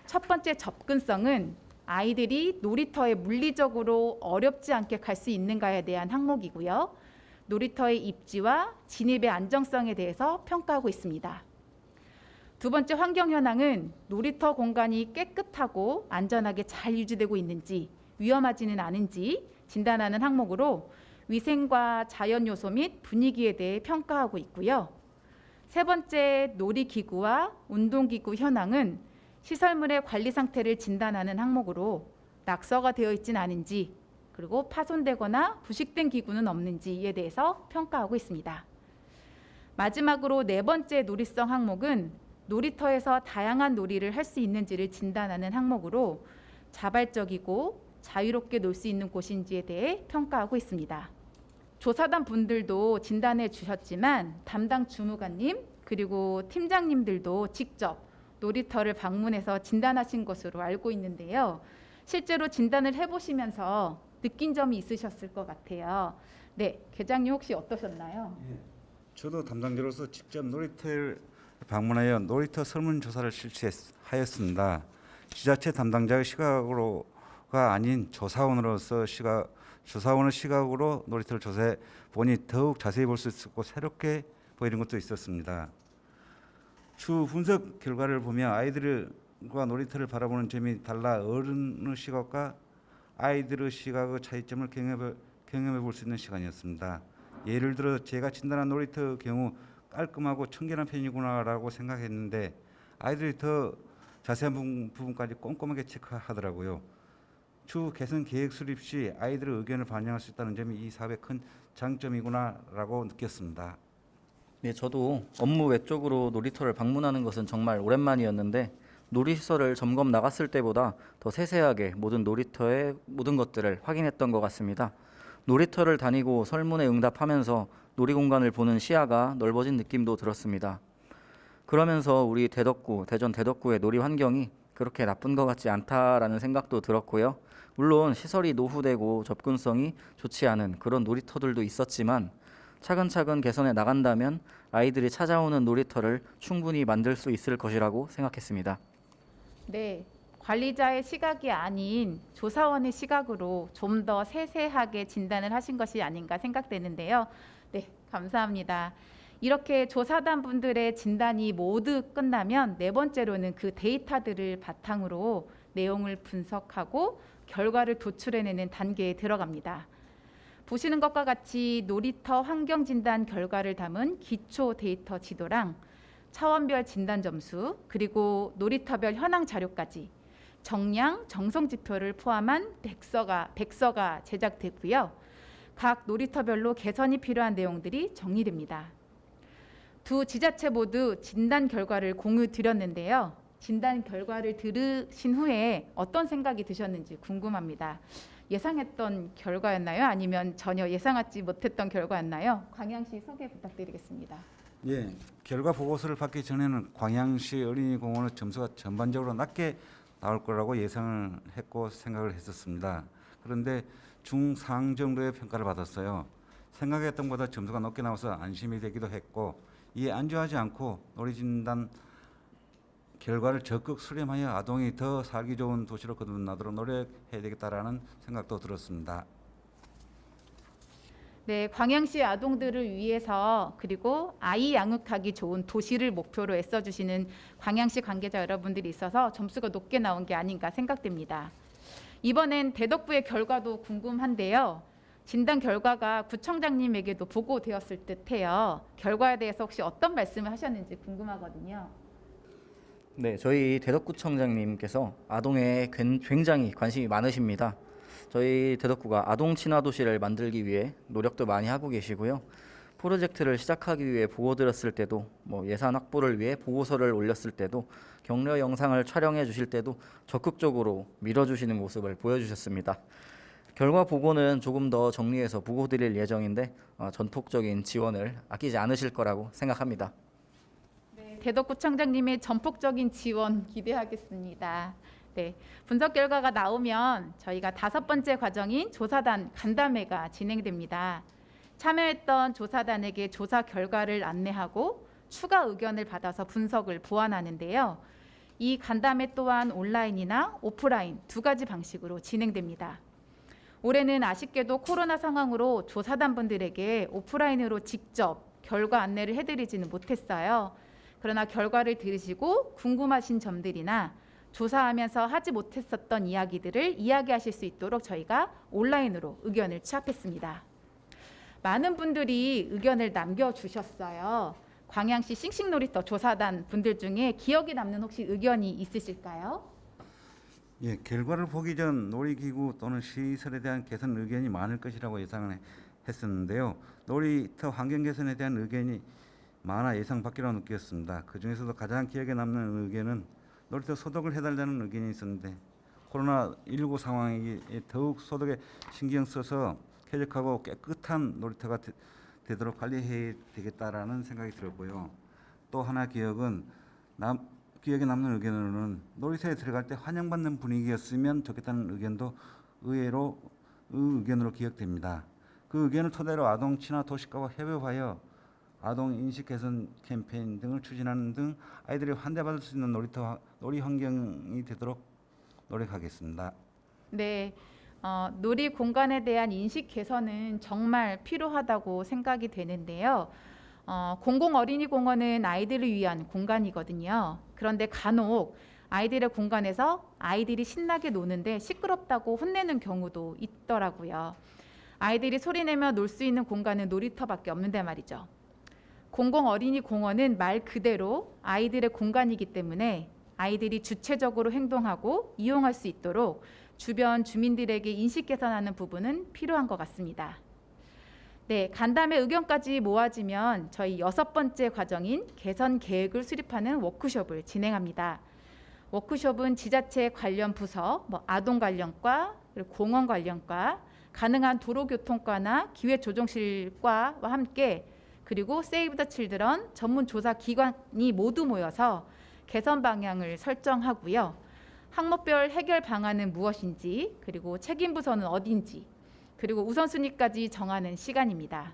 첫 번째 접근성은 아이들이 놀이터에 물리적으로 어렵지 않게 갈 수 있는가에 대한 항목이고요. 놀이터의 입지와 진입의 안정성에 대해서 평가하고 있습니다. 두 번째 환경 현황은 놀이터 공간이 깨끗하고 안전하게 잘 유지되고 있는지 위험하지는 않은지 진단하는 항목으로 위생과 자연 요소 및 분위기에 대해 평가하고 있고요. 세 번째 놀이기구와 운동기구 현황은 시설물의 관리 상태를 진단하는 항목으로 낙서가 되어 있진 않은지 그리고 파손되거나 부식된 기구는 없는지에 대해서 평가하고 있습니다. 마지막으로 네 번째 놀이성 항목은 놀이터에서 다양한 놀이를 할 수 있는지를 진단하는 항목으로 자발적이고 자유롭게 놀 수 있는 곳인지에 대해 평가하고 있습니다. 조사단 분들도 진단해 주셨지만 담당 주무관님 그리고 팀장님들도 직접 놀이터를 방문해서 진단하신 것으로 알고 있는데요. 실제로 진단을 해보시면서 느낀 점이 있으셨을 것 같아요. 네, 계장님 혹시 어떠셨나요? 저도 담당자로서 직접 놀이터를 방문하여 놀이터 설문조사를 실시하였습니다. 지자체 담당자의 시각으로가 아닌 조사원으로서 시각 조사원의 시각으로 놀이터를 조사해 보니 더욱 자세히 볼 수 있었고 새롭게 보이는 것도 있었습니다. 추 분석 결과를 보면 아이들과 놀이터를 바라보는 점이 달라 어른의 시각과 아이들의 시각의 차이점을 경험해, 경험해 볼 수 있는 시간이었습니다. 예를 들어 제가 진단한 놀이터 경우 깔끔하고 청결한 편이구나라고 생각했는데 아이들이 더 자세한 부분, 부분까지 꼼꼼하게 체크하더라고요. 추후 개선 계획 수립 시 아이들의 의견을 반영할 수 있다는 점이 이 사업의 큰 장점이구나라고 느꼈습니다. 네, 저도 업무 외적으로 놀이터를 방문하는 것은 정말 오랜만이었는데 놀이시설을 점검 나갔을 때보다 더 세세하게 모든 놀이터의 모든 것들을 확인했던 것 같습니다. 놀이터를 다니고 설문에 응답하면서 놀이공간을 보는 시야가 넓어진 느낌도 들었습니다. 그러면서 우리 대덕구, 대전 대덕구의 놀이 환경이 그렇게 나쁜 것 같지 않다라는 생각도 들었고요. 물론 시설이 노후되고 접근성이 좋지 않은 그런 놀이터들도 있었지만 차근차근 개선해 나간다면 아이들이 찾아오는 놀이터를 충분히 만들 수 있을 것이라고 생각했습니다. 네, 관리자의 시각이 아닌 조사원의 시각으로 좀 더 세세하게 진단을 하신 것이 아닌가 생각되는데요. 네, 감사합니다. 이렇게 조사단 분들의 진단이 모두 끝나면 네 번째로는 그 데이터들을 바탕으로 내용을 분석하고 결과를 도출해내는 단계에 들어갑니다. 보시는 것과 같이 놀이터 환경 진단 결과를 담은 기초 데이터 지도랑 차원별 진단 점수 그리고 놀이터별 현황 자료까지 정량, 정성 지표를 포함한 백서가 백서가 제작됐고요. 각 놀이터별로 개선이 필요한 내용들이 정리됩니다. 두 지자체 모두 진단 결과를 공유 드렸는데요. 진단 결과를 들으신 후에 어떤 생각이 드셨는지 궁금합니다. 예상했던 결과였나요? 아니면 전혀 예상하지 못했던 결과였나요? 광양시 소개 부탁드리겠습니다. 예, 결과 보고서를 받기 전에는 광양시 어린이공원의 점수가 전반적으로 낮게 나올 거라고 예상을 했고 생각을 했었습니다. 그런데 중상 정도의 평가를 받았어요. 생각했던 것보다 점수가 높게 나와서 안심이 되기도 했고 이에 안주하지 않고 놀이진단 결과를 적극 수렴하여 아동이 더 살기 좋은 도시로 거듭나도록 노력해야 되겠다라는 생각도 들었습니다. 네, 광양시 아동들을 위해서 그리고 아이 양육하기 좋은 도시를 목표로 애써주시는 광양시 관계자 여러분들이 있어서 점수가 높게 나온 게 아닌가 생각됩니다. 이번엔 대덕부의 결과도 궁금한데요. 진단 결과가 구청장님에게도 보고되었을 듯해요. 결과에 대해서 혹시 어떤 말씀을 하셨는지 궁금하거든요. 네, 저희 대덕구청장님께서 아동에 굉- 굉장히 관심이 많으십니다. 저희 대덕구가 아동 친화 도시를 만들기 위해 노력도 많이 하고 계시고요. 프로젝트를 시작하기 위해 보고 드렸을 때도 뭐 예산 확보를 위해 보고서를 올렸을 때도 격려 영상을 촬영해 주실 때도 적극적으로 밀어주시는 모습을 보여주셨습니다. 결과 보고는 조금 더 정리해서 보고 드릴 예정인데 어, 전폭적인 지원을 아끼지 않으실 거라고 생각합니다. 네, 대덕구청장님의 전폭적인 지원 기대하겠습니다. 네, 분석 결과가 나오면 저희가 다섯 번째 과정인 조사단 간담회가 진행됩니다. 참여했던 조사단에게 조사 결과를 안내하고 추가 의견을 받아서 분석을 보완하는데요. 이 간담회 또한 온라인이나 오프라인 두 가지 방식으로 진행됩니다. 올해는 아쉽게도 코로나 상황으로 조사단 분들에게 오프라인으로 직접 결과 안내를 해드리지는 못했어요. 그러나 결과를 들으시고 궁금하신 점들이나 조사하면서 하지 못했었던 이야기들을 이야기하실 수 있도록 저희가 온라인으로 의견을 취합했습니다. 많은 분들이 의견을 남겨주셨어요. 광양시 싱싱놀이터 조사단 분들 중에 기억에 남는 혹시 의견이 있으실까요? 예, 결과를 보기 전 놀이기구 또는 시설에 대한 개선 의견이 많을 것이라고 예상을 했었는데요. 놀이터 환경 개선에 대한 의견이 많아 예상 밖이라고 느꼈습니다. 그 중에서도 가장 기억에 남는 의견은 놀이터 소독을 해달라는 의견이 있었는데 코로나 19 상황에 더욱 소독에 신경 써서 쾌적하고 깨끗한 놀이터가 되, 되도록 관리해야 되겠다라는 생각이 들었고요. 또 하나 기억은 남, 기억에 남는 의견으로는 놀이터에 들어갈 때 환영받는 분위기였으면 좋겠다는 의견도 의외로 의견으로 기억됩니다. 그 의견을 토대로 아동 친화 도시가와 협업하여 아동 인식 개선 캠페인 등을 추진하는 등 아이들이 환대받을 수 있는 놀이터 놀이 환경이 되도록 노력하겠습니다. 네, 어, 놀이 공간에 대한 인식 개선은 정말 필요하다고 생각이 되는데요. 어, 공공 어린이 공원은 아이들을 위한 공간이거든요. 그런데 간혹 아이들의 공간에서 아이들이 신나게 노는데 시끄럽다고 혼내는 경우도 있더라고요. 아이들이 소리내며 놀 수 있는 공간은 놀이터밖에 없는데 말이죠. 공공 어린이 공원은 말 그대로 아이들의 공간이기 때문에 아이들이 주체적으로 행동하고 이용할 수 있도록 주변 주민들에게 인식 개선하는 부분은 필요한 것 같습니다. 네, 간담회 의견까지 모아지면 저희 여섯 번째 과정인 개선 계획을 수립하는 워크숍을 진행합니다. 워크숍은 지자체 관련 부서, 뭐 아동 관련과, 그리고 공원 관련과, 가능한 도로교통과나 기회조정실과와 함께 그리고 세이브 더 칠드런 전문 조사 기관이 모두 모여서 개선 방향을 설정하고요. 항목별 해결 방안은 무엇인지, 그리고 책임 부서는 어딘지, 그리고 우선순위까지 정하는 시간입니다.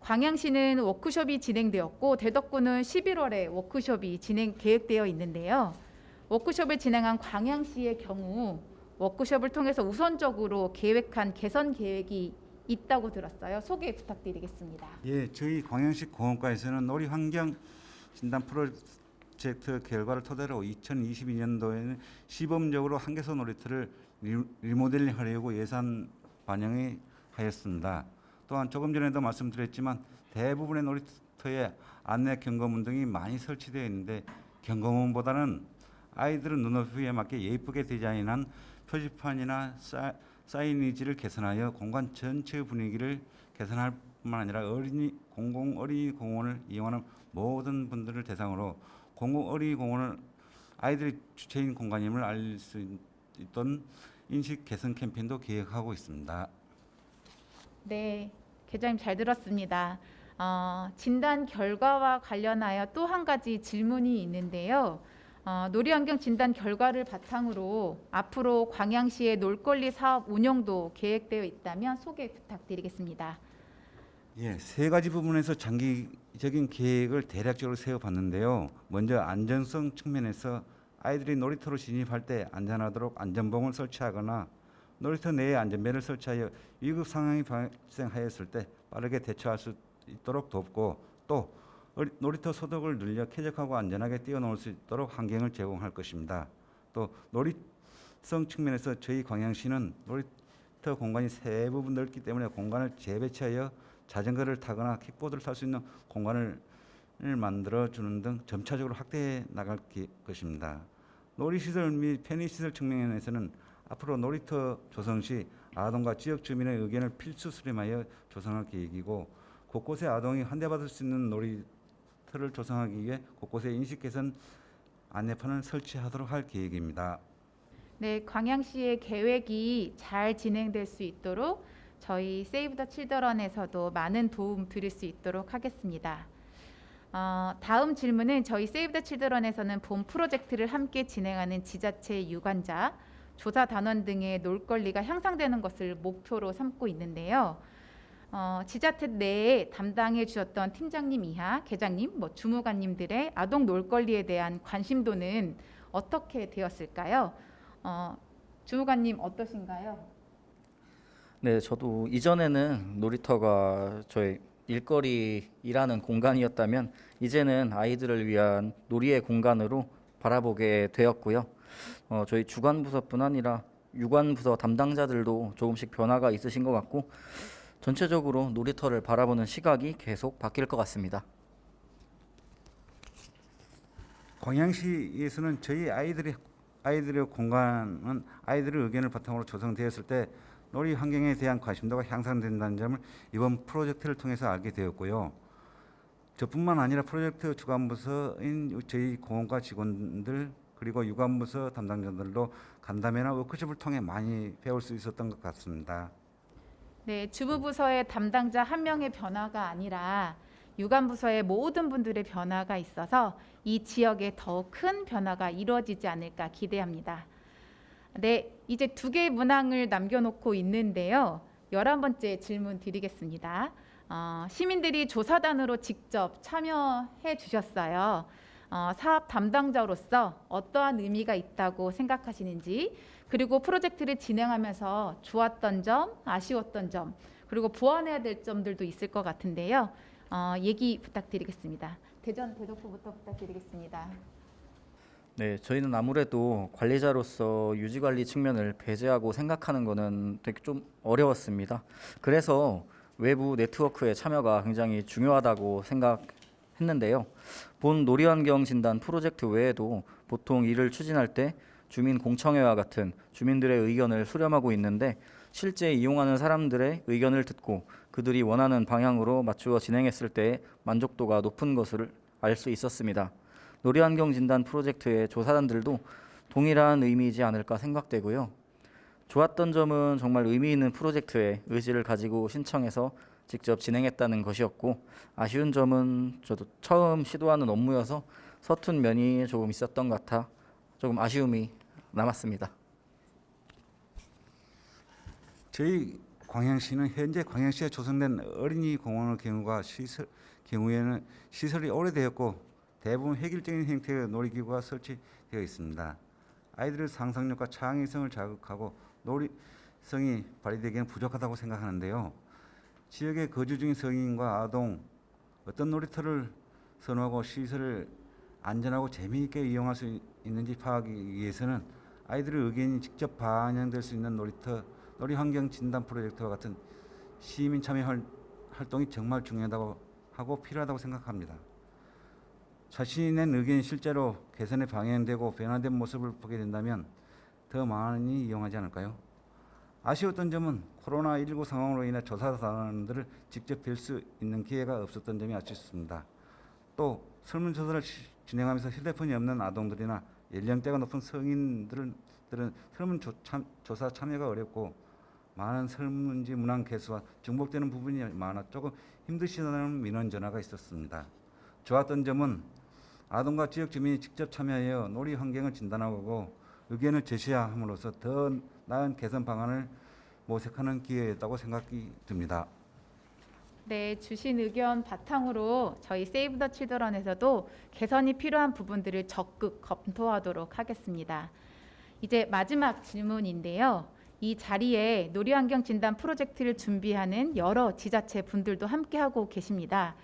광양시는 워크숍이 진행되었고 대덕구는 11월에 워크숍이 진행 계획되어 있는데요. 워크숍을 진행한 광양시의 경우 워크숍을 통해서 우선적으로 계획한 개선 계획이 있다고 들었어요. 소개 부탁드리겠습니다. 예, 저희 광양시 공원과에서는 놀이 환경 진단 프로 젝트 결과를 토대로 2022년도에는 시범적으로 한계소 놀이터를 리- 리모델링하려고 예산 반영이 하였습니다. 또한 조금 전에도 말씀드렸지만 대부분의 놀이터에 안내 경고문 등이 많이 설치되어 있는데 경고문보다는 아이들은 눈높이에 맞게 예쁘게 디자인한 표지판이나 사, 사이니지를 개선하여 공간 전체의 분위기를 개선할 뿐만 아니라 어린이 공공 어린이 공원을 이용하는 모든 분들을 대상으로 공공 어린이 공원을 아이들이 주체인 공간임을 알릴 수 있던 인식 개선 캠페인도 기획하고 있습니다. 네, 계장님 잘 들었습니다. 어, 진단 결과와 관련하여 또 한 가지 질문이 있는데요. 어, 놀이환경 진단 결과를 바탕으로 앞으로 광양시의 놀거리 사업 운영도 계획되어 있다면 소개 부탁드리겠습니다. 예, 세 가지 부분에서 장기 적인 계획을 대략적으로 세워봤는데요. 먼저 안전성 측면에서 아이들이 놀이터로 진입할 때 안전하도록 안전봉을 설치하거나 놀이터 내에 안전벨을 설치하여 위급 상황이 발생하였을 때 빠르게 대처할 수 있도록 돕고 또 놀이터 소독을 늘려 쾌적하고 안전하게 뛰어놀 수 있도록 환경을 제공할 것입니다. 또 놀이성 측면에서 저희 광양시는 놀이터 공간이 세 부분 넓기 때문에 공간을 재배치하여 자전거를 타거나 킥보드를 탈 수 있는 공간을 만들어 주는 등 점차적으로 확대해 나갈 기- 것입니다. 놀이시설 및 편의시설 측면에서는 앞으로 놀이터 조성 시 아동과 지역 주민의 의견을 필수 수렴하여 조성할 계획이고 곳곳에 아동이 환대받을 수 있는 놀이터를 조성하기 위해 곳곳에 인식 개선 안내판을 설치하도록 할 계획입니다. 네, 광양시의 계획이 잘 진행될 수 있도록 저희 세이브 더 칠드런에서도 많은 도움 드릴 수 있도록 하겠습니다. 어, 다음 질문은 저희 세이브 더 칠드런에서는 본 프로젝트를 함께 진행하는 지자체 유관자, 조사 단원 등의 놀거리가 향상되는 것을 목표로 삼고 있는데요. 어, 지자체 내에 담당해 주셨던 팀장님 이하, 계장님, 뭐 주무관님들의 아동 놀거리에 대한 관심도는 어떻게 되었을까요? 어, 주무관님 어떠신가요? 네, 저도 이전에는 놀이터가 저의 일거리 일하는 공간이었다면 이제는 아이들을 위한 놀이의 공간으로 바라보게 되었고요. 어, 저희 주관 부서뿐 아니라 유관 부서 담당자들도 조금씩 변화가 있으신 것 같고 전체적으로 놀이터를 바라보는 시각이 계속 바뀔 것 같습니다. 광양시에서는 저희 아이들의 아이들의 공간은 아이들의 의견을 바탕으로 조성되었을 때 놀이 환경에 대한 관심도가 향상된다는 점을 이번 프로젝트를 통해서 알게 되었고요. 저뿐만 아니라 프로젝트 주관부서인 저희 공원과 직원들 그리고 유관부서 담당자들도 간담회나 워크숍을 통해 많이 배울 수 있었던 것 같습니다. 네, 주부부서의 담당자 한 명의 변화가 아니라 유관부서의 모든 분들의 변화가 있어서 이 지역에 더큰 변화가 이루어지지 않을까 기대합니다. 네, 이제 두 개의 문항을 남겨놓고 있는데요. 열한 번째 질문 드리겠습니다. 어, 시민들이 조사단으로 직접 참여해 주셨어요. 어, 사업 담당자로서 어떠한 의미가 있다고 생각하시는지 그리고 프로젝트를 진행하면서 좋았던 점, 아쉬웠던 점, 그리고 보완해야 될 점들도 있을 것 같은데요. 어, 얘기 부탁드리겠습니다. 대전 대덕구부터 부탁드리겠습니다. 네, 저희는 아무래도 관리자로서 유지 관리 측면을 배제하고 생각하는 거는 되게 좀 어려웠습니다. 그래서 외부 네트워크의 참여가 굉장히 중요하다고 생각했는데요. 본 놀이환경 진단 프로젝트 외에도 보통 이를 추진할 때 주민 공청회와 같은 주민들의 의견을 수렴하고 있는데 실제 이용하는 사람들의 의견을 듣고 그들이 원하는 방향으로 맞추어 진행했을 때 만족도가 높은 것을 알 수 있었습니다. 놀이환경 진단 프로젝트의 조사단들도 동일한 의미이지 않을까 생각되고요. 좋았던 점은 정말 의미 있는 프로젝트에 의지를 가지고 신청해서 직접 진행했다는 것이었고 아쉬운 점은 저도 처음 시도하는 업무여서 서툰 면이 조금 있었던 것 같아 조금 아쉬움이 남았습니다. 저희 광양시는 현재 광양시에 조성된 어린이 공원의 경우가 시설 경우에는 시설이 오래되었고 대부분 획일적인 형태의 놀이기구가 설치되어 있습니다. 아이들의 상상력과 창의성을 자극하고 놀이성이 발휘되기에는 부족하다고 생각하는데요. 지역에 거주 중인 성인과 아동 어떤 놀이터를 선호하고 시설을 안전하고 재미있게 이용할 수 있는지 파악하기 위해서는 아이들의 의견이 직접 반영될 수 있는 놀이터 놀이 환경 진단 프로젝트와 같은 시민 참여 활- 활동이 정말 중요하다고 하고 필요하다고 생각합니다. 자신의 의견이 실제로 개선에 방향되고 변화된 모습을 보게 된다면 더 많이 이용하지 않을까요? 아쉬웠던 점은 코로나19 상황으로 인해 조사단원들을 직접 뵐 수 있는 기회가 없었던 점이 아쉽습니다. 또 설문조사를 시- 진행하면서 휴대폰이 없는 아동들이나 연령대가 높은 성인들은 들은 설문조사 참여가 어렵고 많은 설문지 문항 개수와 중복되는 부분이 많아 조금 힘드시다는 민원 전화가 있었습니다. 좋았던 점은 아동과 지역 주민이 직접 참여하여 놀이 환경을 진단하고 의견을 제시함으로써 더 나은 개선 방안을 모색하는 기회였다고 생각이 듭니다. 네, 주신 의견 바탕으로 저희 세이브 더 칠드런에서도 개선이 필요한 부분들을 적극 검토하도록 하겠습니다. 이제 마지막 질문인데요. 이 자리에 놀이환경 진단 프로젝트를 준비하는 여러 지자체 분들도 함께하고 계십니다.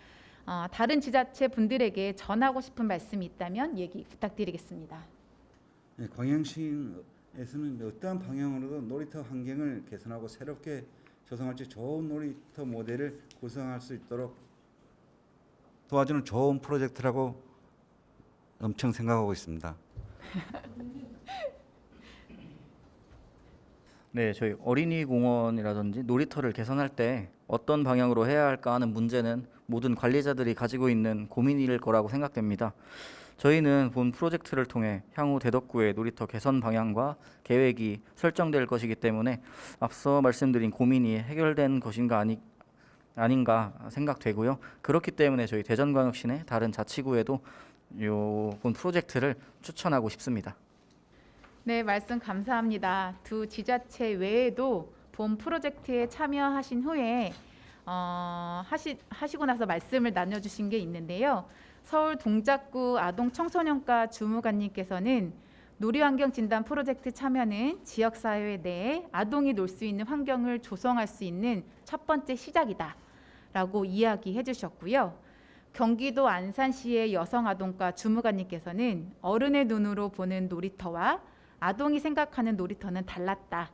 어, 다른 지자체 분들에게 전하고 싶은 말씀이 있다면 얘기 부탁드리겠습니다. 네, 광양시에서는 어떠한 방향으로도 놀이터 환경을 개선하고 새롭게 조성할지 좋은 놀이터 모델을 구성할 수 있도록 도와주는 좋은 프로젝트라고 엄청 생각하고 있습니다. 네, 저희 어린이 공원이라든지 놀이터를 개선할 때 어떤 방향으로 해야 할까 하는 문제는 모든 관리자들이 가지고 있는 고민일 거라고 생각됩니다. 저희는 본 프로젝트를 통해 향후 대덕구의 놀이터 개선 방향과 계획이 설정될 것이기 때문에 앞서 말씀드린 고민이 해결된 것인가 아니, 아닌가 생각되고요. 그렇기 때문에 저희 대전광역시 내 다른 자치구에도 요본 프로젝트를 추천하고 싶습니다. 네, 말씀 감사합니다. 두 지자체 외에도 본 프로젝트에 참여하신 후에 어, 하시, 하시고 나서 말씀을 나눠주신 게 있는데요. 서울 동작구 아동 청소년과 주무관님께서는 놀이환경 진단 프로젝트 참여는 지역사회 내에 아동이 놀 수 있는 환경을 조성할 수 있는 첫 번째 시작이다. 라고 이야기해 주셨고요. 경기도 안산시의 여성아동과 주무관님께서는 어른의 눈으로 보는 놀이터와 아동이 생각하는 놀이터는 달랐다.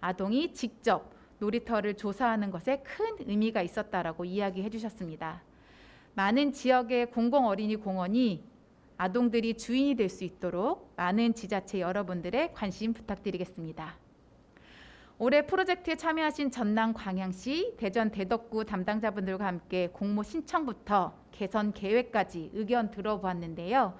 아동이 직접 놀이터를 조사하는 것에 큰 의미가 있었다라고 이야기해 주셨습니다. 많은 지역의 공공 어린이 공원이 아동들이 주인이 될 수 있도록 많은 지자체 여러분들의 관심 부탁드리겠습니다. 올해 프로젝트에 참여하신 전남 광양시, 대전 대덕구 담당자분들과 함께 공모 신청부터 개선 계획까지 의견 들어보았는데요.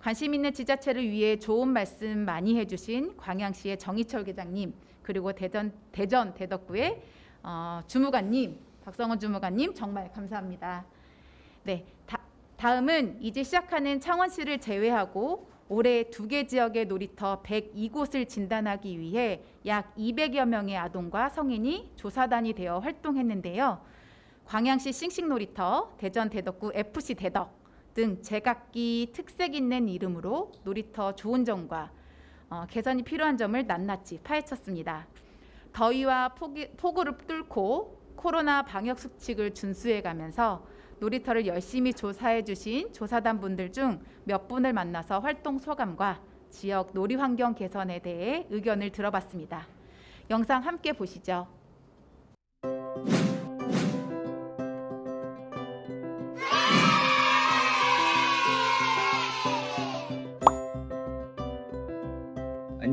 관심 있는 지자체를 위해 좋은 말씀 많이 해주신 광양시의 정희철 계장님 그리고 대전 대전 대덕구의 어, 주무관님 박성원 주무관님 정말 감사합니다. 네, 다, 다음은 이제 시작하는 창원시를 제외하고 올해 두 개 지역의 놀이터 102곳을 진단하기 위해 약 200여 명의 아동과 성인이 조사단이 되어 활동했는데요. 광양시 싱싱놀이터, 대전 대덕구 FC 대덕 등 제각기 특색 있는 이름으로 놀이터 좋은 점과 어, 개선이 필요한 점을 낱낱이 파헤쳤습니다. 더위와 폭이, 폭우를 뚫고 코로나 방역 수칙을 준수해가면서 놀이터를 열심히 조사해 주신 조사단 분들 중 몇 분을 만나서 활동 소감과 지역 놀이 환경 개선에 대해 의견을 들어봤습니다. 영상 함께 보시죠.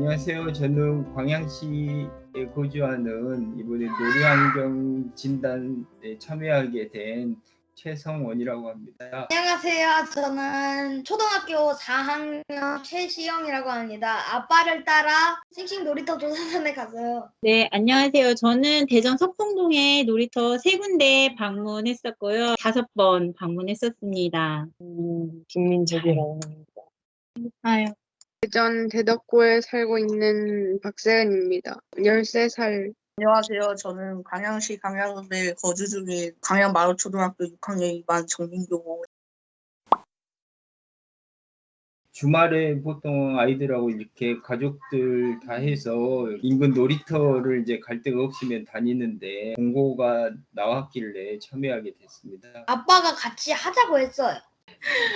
안녕하세요. 저는 광양시에 거주하는 이번에 놀이환경 진단에 참여하게 된 최성원이라고 합니다. 안녕하세요. 저는 초등학교 4학년 최시영이라고 합니다. 아빠를 따라 싱싱 놀이터 조사단에 갔어요. 네, 안녕하세요. 저는 대전 석풍동에 놀이터 세 군데 방문했었고요. 다섯 번 방문했었습니다. 음, 김민석이라고 합니다. 아유. 대전 대덕구에 살고 있는 박세은입니다. 13살. 안녕하세요. 저는 광양시 광양읍에 거주 중인 광양 마을초등학교 6학년 2반 정민규고 주말에 보통 아이들하고 이렇게 가족들 다 해서 인근 놀이터를 이제 갈 데가 없으면 다니는데 공고가 나왔길래 참여하게 됐습니다. 아빠가 같이 하자고 했어요.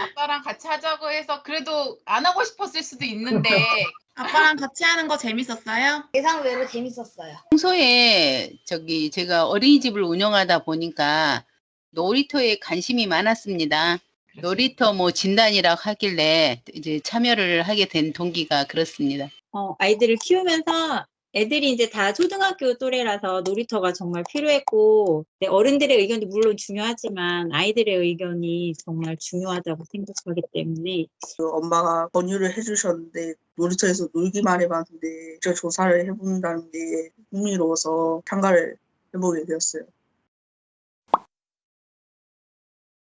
아빠랑 같이 하자고 해서 그래도 안 하고 싶었을 수도 있는데 아빠랑 같이 하는 거 재밌었어요? 예상 외로 재밌었어요. 평소에 저기 제가 어린이집을 운영하다 보니까 놀이터에 관심이 많았습니다. 놀이터 뭐 진단이라고 하길래 이제 참여를 하게 된 동기가 그렇습니다. 어, 아이들을 키우면서 애들이 이제 다 초등학교 또래라서 놀이터가 정말 필요했고 네, 어른들의 의견도 물론 중요하지만 아이들의 의견이 정말 중요하다고 생각하기 때문에 그 엄마가 권유를 해주셨는데 놀이터에서 놀기만 해봤는데 직접 조사를 해본다는 게 흥미로워서 참가를 해보게 되었어요.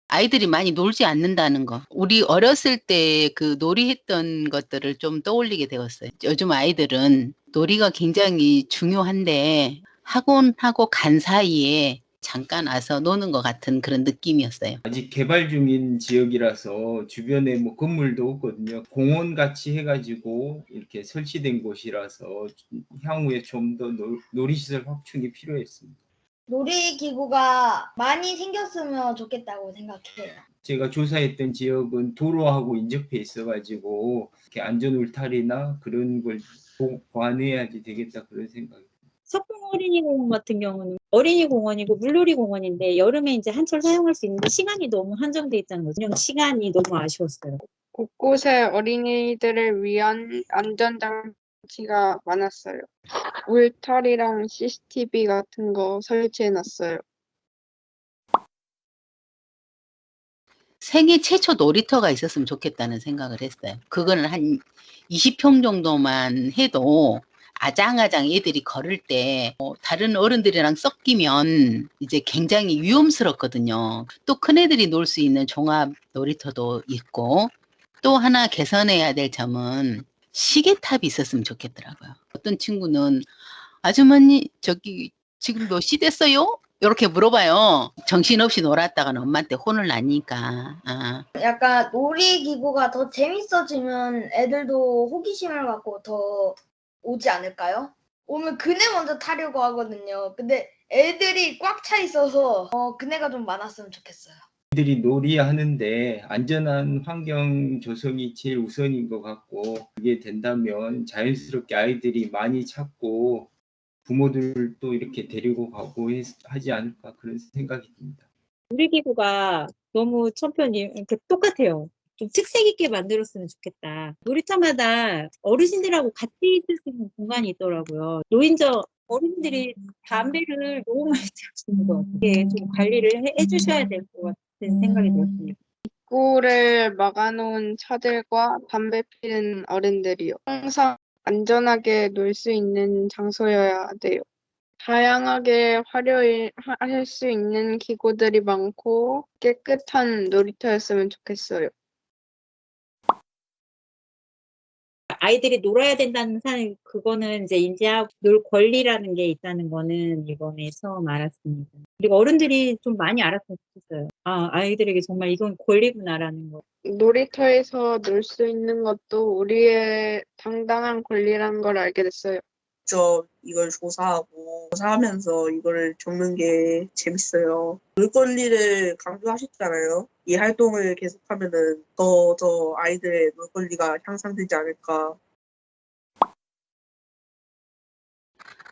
아이들이 많이 놀지 않는다는 거. 우리 어렸을 때 그 놀이했던 것들을 좀 떠올리게 되었어요. 요즘 아이들은 놀이가 굉장히 중요한데 학원하고 간 사이에 잠깐 와서 노는 것 같은 그런 느낌이었어요. 아직 개발 중인 지역이라서 주변에 뭐 건물도 없거든요. 공원 같이 해가지고 이렇게 설치된 곳이라서 향후에 좀 더 놀이시설 확충이 필요했습니다. 놀이기구가 많이 생겼으면 좋겠다고 생각해요. 제가 조사했던 지역은 도로하고 인접해 있어가지고 이렇게 안전 울타리나 그런 걸 보- 보완해야지 되겠다 그런 생각이 석풍 어린이공원 같은 경우는 어린이 공원이고 물놀이 공원인데 여름에 이제 한철 사용할 수 있는데 시간이 너무 한정돼 있다는 거죠. 운영 시간이 너무 아쉬웠어요. 곳곳에 어린이들을 위한 안전장치가 많았어요. 울타리랑 CCTV 같은 거 설치해놨어요. 생애 최초 놀이터가 있었으면 좋겠다는 생각을 했어요. 그거는 한 20평 정도만 해도 아장아장 애들이 걸을 때 어, 다른 어른들이랑 섞이면 이제 굉장히 위험스럽거든요. 또 큰애들이 놀 수 있는 종합 놀이터도 있고 또 하나 개선해야 될 점은 시계탑이 있었으면 좋겠더라고요. 어떤 친구는 아주머니 저기 지금 몇 시 됐어요? 이렇게 물어봐요. 정신없이 놀았다가는 엄마한테 혼을 나니까. 아. 약간 놀이기구가 더 재밌어지면 애들도 호기심을 갖고 더 오지 않을까요? 오면 그네 먼저 타려고 하거든요. 근데 애들이 꽉 차 있어서 어, 그네가 좀 많았으면 좋겠어요. 들이 놀이하는데 안전한 환경 조성이 제일 우선인 것 같고 그게 된다면 자연스럽게 아이들이 많이 찾고 부모들도 이렇게 데리고 가고 했- 하지 않을까 그런 생각이 듭니다. 놀이기구가 너무 천편이 이렇게 똑같아요. 좀 특색 있게 만들었으면 좋겠다. 놀이터마다 어르신들하고 같이 있을 수 있는 공간이 있더라고요. 노인정 어른들이 담배를 너무 많이 피우시는 것 같아요. 좀 관리를 해, 해주셔야 될 것 같은 생각이 들었습니다. 입구를 막아놓은 차들과 담배 피는 어른들이요. 항상 안전하게 놀 수 있는 장소여야 돼요. 다양하게 화려할 수 있는 기구들이 많고 깨끗한 놀이터였으면 좋겠어요. 아이들이 놀아야 된다는 사실 그거는 이제 인지하고 놀 권리라는 게 있다는 거는 이번에 처음 알았습니다. 그리고 어른들이 좀 많이 알았으면 좋겠어요. 아, 아이들에게 정말 이건 권리구나라는 거. 놀이터에서 놀 수 있는 것도 우리의 당당한 권리라는 걸 알게 됐어요. 직접 이걸 조사하고 조사하면서 이거를 적는 게 재밌어요. 놀 권리를 강조하셨잖아요. 이 활동을 계속하면은 더 더 아이들의 놀 권리가 향상되지 않을까.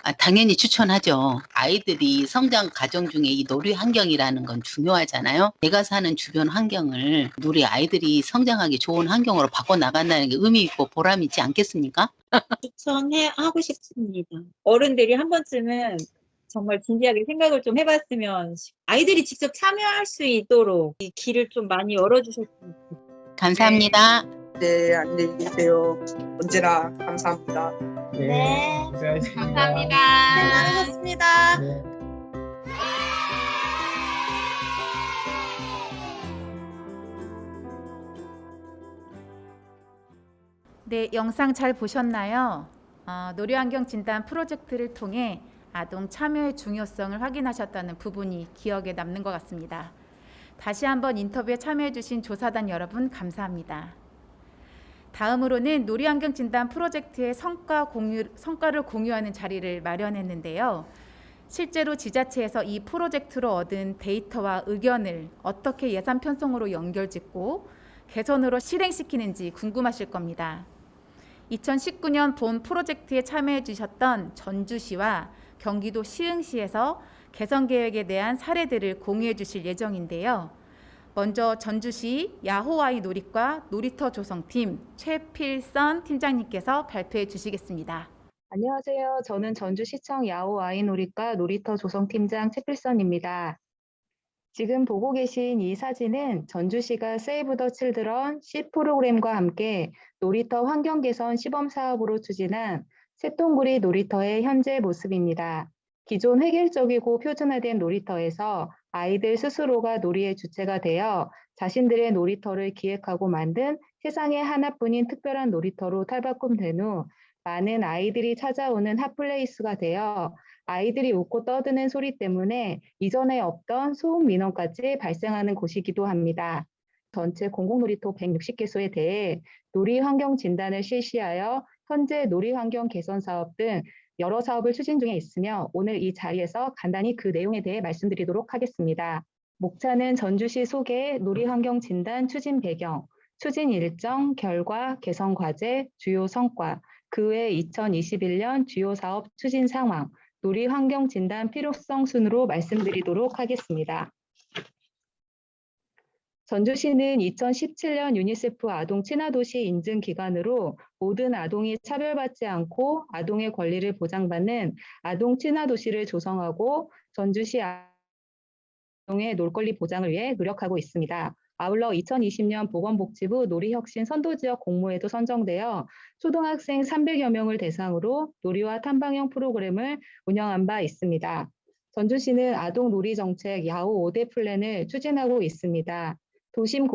아, 당연히 추천하죠. 아이들이 성장 과정 중에 이 놀이 환경이라는 건 중요하잖아요. 내가 사는 주변 환경을 우리 아이들이 성장하기 좋은 환경으로 바꿔 나간다는 게 의미 있고 보람 있지 않겠습니까? 추천해 하고 싶습니다. 어른들이 한 번쯤은 정말 진지하게 생각을 좀 해봤으면 아이들이 직접 참여할 수 있도록 이 길을 좀 많이 열어주셨으면 좋겠어요. 감사합니다. 네, 안녕히 계세요. 언제나 감사합니다. 네. 고생하셨습니다. 감사합니다. 수고하셨습니다. 네. 네, 영상 잘 보셨나요? 어, 놀이환경 진단 프로젝트를 통해 아동 참여의 중요성을 확인하셨다는 부분이 기억에 남는 것 같습니다. 다시 한번 인터뷰에 참여해주신 조사단 여러분 감사합니다. 다음으로는 놀이환경 진단 프로젝트의 성과 공유, 성과를 공유하는 자리를 마련했는데요. 실제로 지자체에서 이 프로젝트로 얻은 데이터와 의견을 어떻게 예산 편성으로 연결짓고 개선으로 실행시키는지 궁금하실 겁니다. 2019년 본 프로젝트에 참여해 주셨던 전주시와 경기도 시흥시에서 개선 계획에 대한 사례들을 공유해 주실 예정인데요. 먼저 전주시 야호아이 놀이과 놀이터 조성팀 최필선 팀장님께서 발표해 주시겠습니다. 안녕하세요. 저는 전주시청 야호 아이놀이과 놀이터 조성팀장 최필선입니다. 지금 보고 계신 이 사진은 전주시가 세이브 더 칠드런 C 프로그램과 함께 놀이터 환경 개선 시범 사업으로 추진한 새똥구리 놀이터의 현재 모습입니다. 기존 획일적이고 표준화된 놀이터에서 아이들 스스로가 놀이의 주체가 되어 자신들의 놀이터를 기획하고 만든 세상에 하나뿐인 특별한 놀이터로 탈바꿈된 후 많은 아이들이 찾아오는 핫플레이스가 되어 아이들이 웃고 떠드는 소리 때문에 이전에 없던 소음 민원까지 발생하는 곳이기도 합니다. 전체 공공놀이터 160개소에 대해 놀이 환경 진단을 실시하여 현재 놀이 환경 개선 사업 등 여러 사업을 추진 중에 있으며 오늘 이 자리에서 간단히 그 내용에 대해 말씀드리도록 하겠습니다. 목차는 전주시 소개 놀이 환경 진단 추진 배경, 추진 일정, 결과, 개선 과제, 주요 성과, 그 외 2021년 주요 사업 추진 상황, 놀이 환경 진단 필요성 순으로 말씀드리도록 하겠습니다. 전주시는 2017년 유니세프 아동 친화도시 인증 기관으로 모든 아동이 차별받지 않고 아동의 권리를 보장받는 아동 친화도시를 조성하고 전주시 아동의 놀권리 보장을 위해 노력하고 있습니다. 아울러 2020년 보건복지부 놀이혁신 선도지역 공모에도 선정되어 초등학생 300여 명을 대상으로 놀이와 탐방형 프로그램을 운영한 바 있습니다. 전주시는 아동 놀이 정책 야후 5대 플랜을 추진하고 있습니다. 도심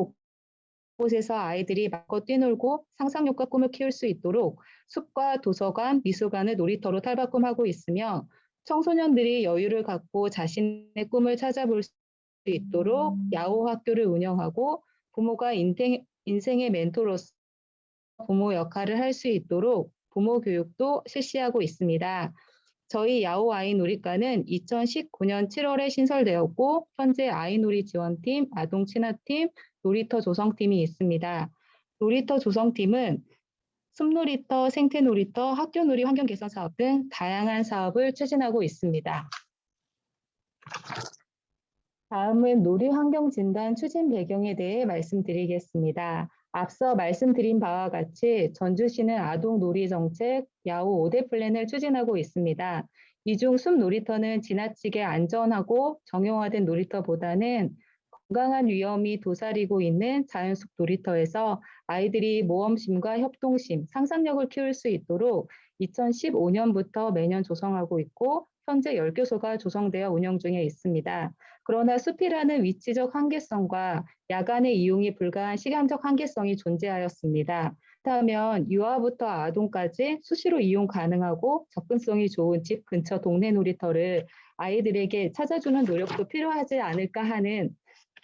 곳곳에서 아이들이 마음껏 뛰놀고 상상력과 꿈을 키울 수 있도록 숲과 도서관, 미술관을 놀이터로 탈바꿈하고 있으며 청소년들이 여유를 갖고 자신의 꿈을 찾아볼 수 있도록 야호 학교를 운영하고 부모가 인생, 인생의 멘토로서 부모 역할을 할 수 있도록 부모 교육도 실시하고 있습니다. 저희 야호 아이놀이과는 2019년 7월에 신설되었고 현재 아이놀이 지원팀, 아동 친화팀, 놀이터 조성팀이 있습니다. 놀이터 조성팀은 숲놀이터, 생태놀이터, 학교놀이 환경 개선 사업 등 다양한 사업을 추진하고 있습니다. 다음은 놀이 환경 진단 추진 배경에 대해 말씀드리겠습니다. 앞서 말씀드린 바와 같이 전주시는 아동 놀이 정책 야후 5대 플랜을 추진하고 있습니다. 이 중 숲 놀이터는 지나치게 안전하고 정형화된 놀이터보다는 건강한 위험이 도사리고 있는 자연숲 놀이터에서 아이들이 모험심과 협동심, 상상력을 키울 수 있도록 2015년부터 매년 조성하고 있고 현재 10교소가 조성되어 운영 중에 있습니다. 그러나 숲이라는 위치적 한계성과 야간의 이용이 불가한 시간적 한계성이 존재하였습니다. 그렇다면 유아부터 아동까지 수시로 이용 가능하고 접근성이 좋은 집 근처 동네 놀이터를 아이들에게 찾아주는 노력도 필요하지 않을까 하는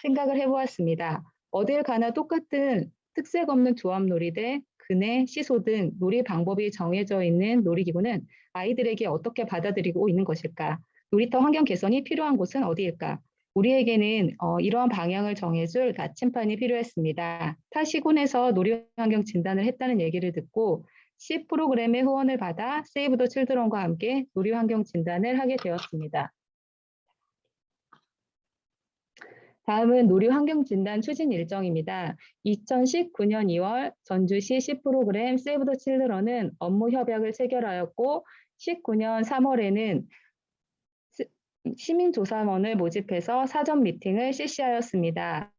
생각을 해보았습니다. 어딜 가나 똑같은 특색 없는 조합놀이 대 그네, 시소 등 놀이 방법이 정해져 있는 놀이기구는 아이들에게 어떻게 받아들이고 있는 것일까? 놀이터 환경 개선이 필요한 곳은 어디일까? 우리에게는 어, 이러한 방향을 정해줄 나침판이 필요했습니다. 타 시군에서 놀이 환경 진단을 했다는 얘기를 듣고 C 프로그램의 후원을 받아 세이브 더 칠드런과 함께 놀이 환경 진단을 하게 되었습니다. 다음은 놀이 환경 진단 추진 일정입니다. 2019년 2월 전주시 C 프로그램 세이브 더 칠드런은 업무 협약을 체결하였고 19년 3월에는 시민조사원을 모집해서 사전 미팅을 실시하였습니다.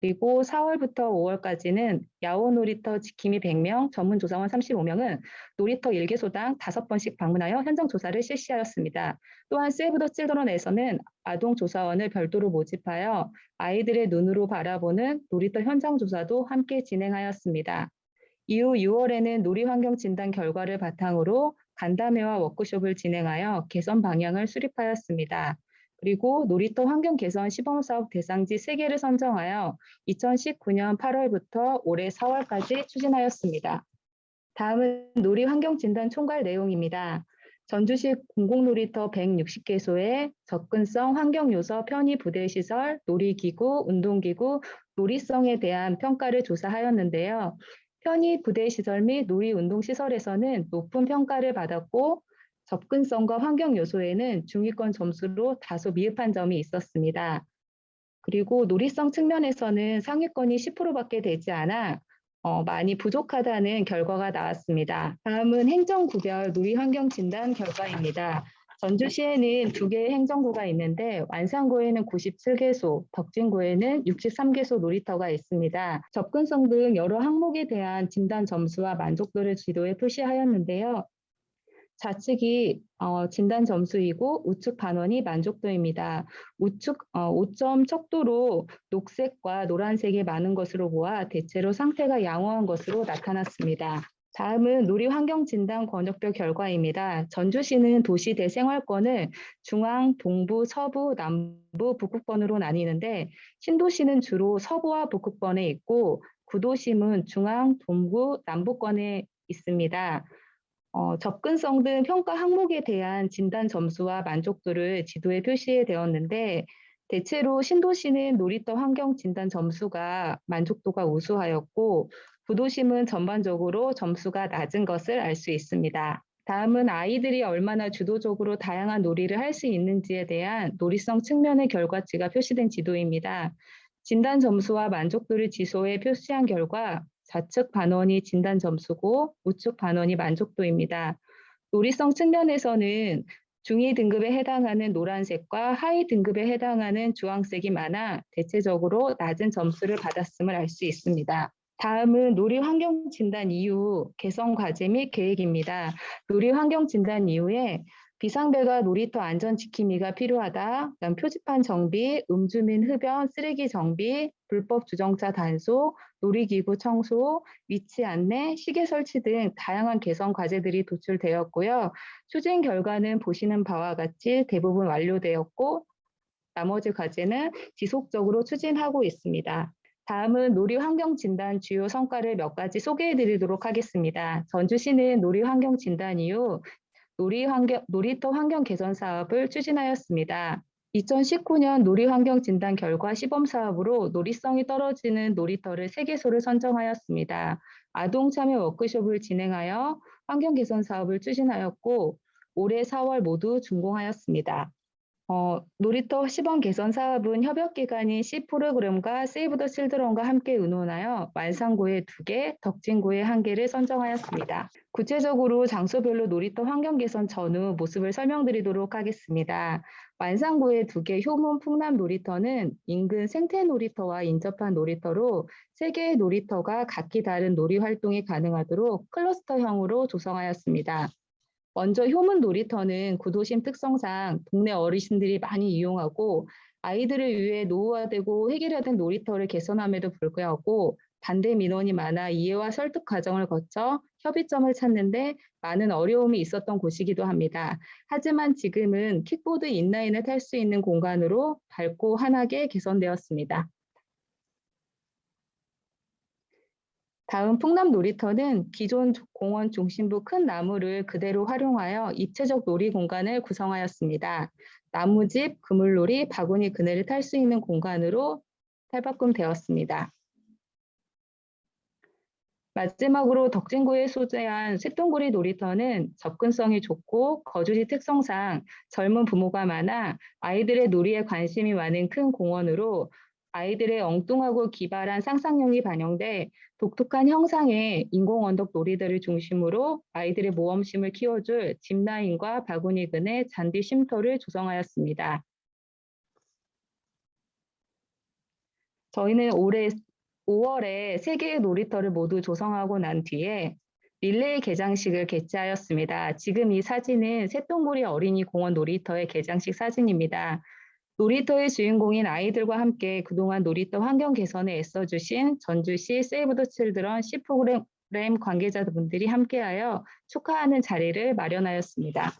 그리고 4월부터 5월까지는 야호 놀이터 지킴이 100명, 전문 조사원 35명은 놀이터 1개소당 5번씩 방문하여 현장 조사를 실시하였습니다. 또한 세이브 더 칠드런에서는 아동 조사원을 별도로 모집하여 아이들의 눈으로 바라보는 놀이터 현장 조사도 함께 진행하였습니다. 이후 6월에는 놀이 환경 진단 결과를 바탕으로 간담회와 워크숍을 진행하여 개선 방향을 수립하였습니다. 그리고 놀이터 환경 개선 시범사업 대상지 3개를 선정하여 2019년 8월부터 올해 4월까지 추진하였습니다. 다음은 놀이 환경 진단 총괄 내용입니다. 전주시 공공놀이터 160개소의 접근성, 환경요소, 편의 부대시설, 놀이기구, 운동기구, 놀이성에 대한 평가를 조사하였는데요. 편의 부대 시설 및 놀이 운동 시설에서는 높은 평가를 받았고 접근성과 환경 요소에는 중위권 점수로 다소 미흡한 점이 있었습니다. 그리고 놀이성 측면에서는 상위권이 10%밖에 되지 않아 어, 많이 부족하다는 결과가 나왔습니다. 다음은 행정구별 누리환경 진단 결과입니다. 전주시에는 두 개의 행정구가 있는데 완산구에는 97개소, 덕진구에는 63개소 놀이터가 있습니다. 접근성 등 여러 항목에 대한 진단 점수와 만족도를 지도에 표시하였는데요. 좌측이 어, 진단 점수이고 우측 반원이 만족도입니다. 우측 어, 5점 척도로 녹색과 노란색이 많은 것으로 보아 대체로 상태가 양호한 것으로 나타났습니다. 다음은 누리환경진단 권역별 결과입니다. 전주시는 도시 대생활권을 중앙, 동부, 서부, 남부, 북극권으로 나뉘는데 신도시는 주로 서부와 북극권에 있고 구도심은 중앙, 동부, 남부권에 있습니다. 어, 접근성 등 평가 항목에 대한 진단 점수와 만족도를 지도에 표시해 되었는데 대체로 신도시는 놀이터 환경 진단 점수가 만족도가 우수하였고 구도심은 전반적으로 점수가 낮은 것을 알 수 있습니다. 다음은 아이들이 얼마나 주도적으로 다양한 놀이를 할 수 있는지에 대한 놀이성 측면의 결과치가 표시된 지도입니다. 진단 점수와 만족도를 지소에 표시한 결과 좌측 반원이 진단 점수고 우측 반원이 만족도입니다. 놀이성 측면에서는 중위 등급에 해당하는 노란색과 하위 등급에 해당하는 주황색이 많아 대체적으로 낮은 점수를 받았음을 알 수 있습니다. 다음은 놀이 환경 진단 이후 개선 과제 및 계획입니다. 놀이 환경 진단 이후에 비상배가 놀이터 안전 지킴이가 필요하다. 그다음 표지판 정비, 음주 및 흡연, 쓰레기 정비, 불법 주정차 단속, 놀이기구 청소, 위치 안내, 시계 설치 등 다양한 개선 과제들이 도출되었고요. 추진 결과는 보시는 바와 같이 대부분 완료되었고 나머지 과제는 지속적으로 추진하고 있습니다. 다음은 놀이 환경 진단 주요 성과를 몇 가지 소개해 드리도록 하겠습니다. 전주시는 놀이 환경 진단 이후 놀이 환경, 놀이터 환경 개선 사업을 추진하였습니다. 2019년 놀이 환경 진단 결과 시범 사업으로 놀이성이 떨어지는 놀이터를 3개소를 선정하였습니다. 아동 참여 워크숍을 진행하여 환경 개선 사업을 추진하였고 올해 4월 모두 준공하였습니다. 어, 놀이터 시범 개선 사업은 협력기관인 C 프로그램과 세이브 더 칠드런과 함께 의논하여 완산구에 2개, 덕진구에 1개를 선정하였습니다. 구체적으로 장소별로 놀이터 환경 개선 전후 모습을 설명드리도록 하겠습니다. 완산구의 2개 효문 풍남 놀이터는 인근 생태 놀이터와 인접한 놀이터로 3개의 놀이터가 각기 다른 놀이 활동이 가능하도록 클러스터형으로 조성하였습니다. 먼저 효문 놀이터는 구도심 특성상 동네 어르신들이 많이 이용하고 아이들을 위해 노후화되고 획일화된 놀이터를 개선함에도 불구하고 반대 민원이 많아 이해와 설득 과정을 거쳐 협의점을 찾는데 많은 어려움이 있었던 곳이기도 합니다. 하지만 지금은 킥보드 인라인을 탈 수 있는 공간으로 밝고 환하게 개선되었습니다. 다음 풍남 놀이터는 기존 공원 중심부 큰 나무를 그대로 활용하여 입체적 놀이 공간을 구성하였습니다. 나무집, 그물놀이, 바구니 그네를 탈 수 있는 공간으로 탈바꿈되었습니다. 마지막으로 덕진구에 소재한 쇳동구리 놀이터는 접근성이 좋고 거주지 특성상 젊은 부모가 많아 아이들의 놀이에 관심이 많은 큰 공원으로 아이들의 엉뚱하고 기발한 상상력이 반영돼 독특한 형상의 인공 언덕 놀이들을 중심으로 아이들의 모험심을 키워줄 짚라인과 바구니 근의 잔디 쉼터를 조성하였습니다. 저희는 올해 5월에 세 개의 놀이터를 모두 조성하고 난 뒤에 릴레이 개장식을 개최하였습니다. 지금 이 사진은 새똥구리 어린이 공원 놀이터의 개장식 사진입니다. 놀이터의 주인공인 아이들과 함께 그동안 놀이터 환경 개선에 애써주신 전주시 세이브 더 칠드런 C 프로그램 관계자분들이 함께하여 축하하는 자리를 마련하였습니다.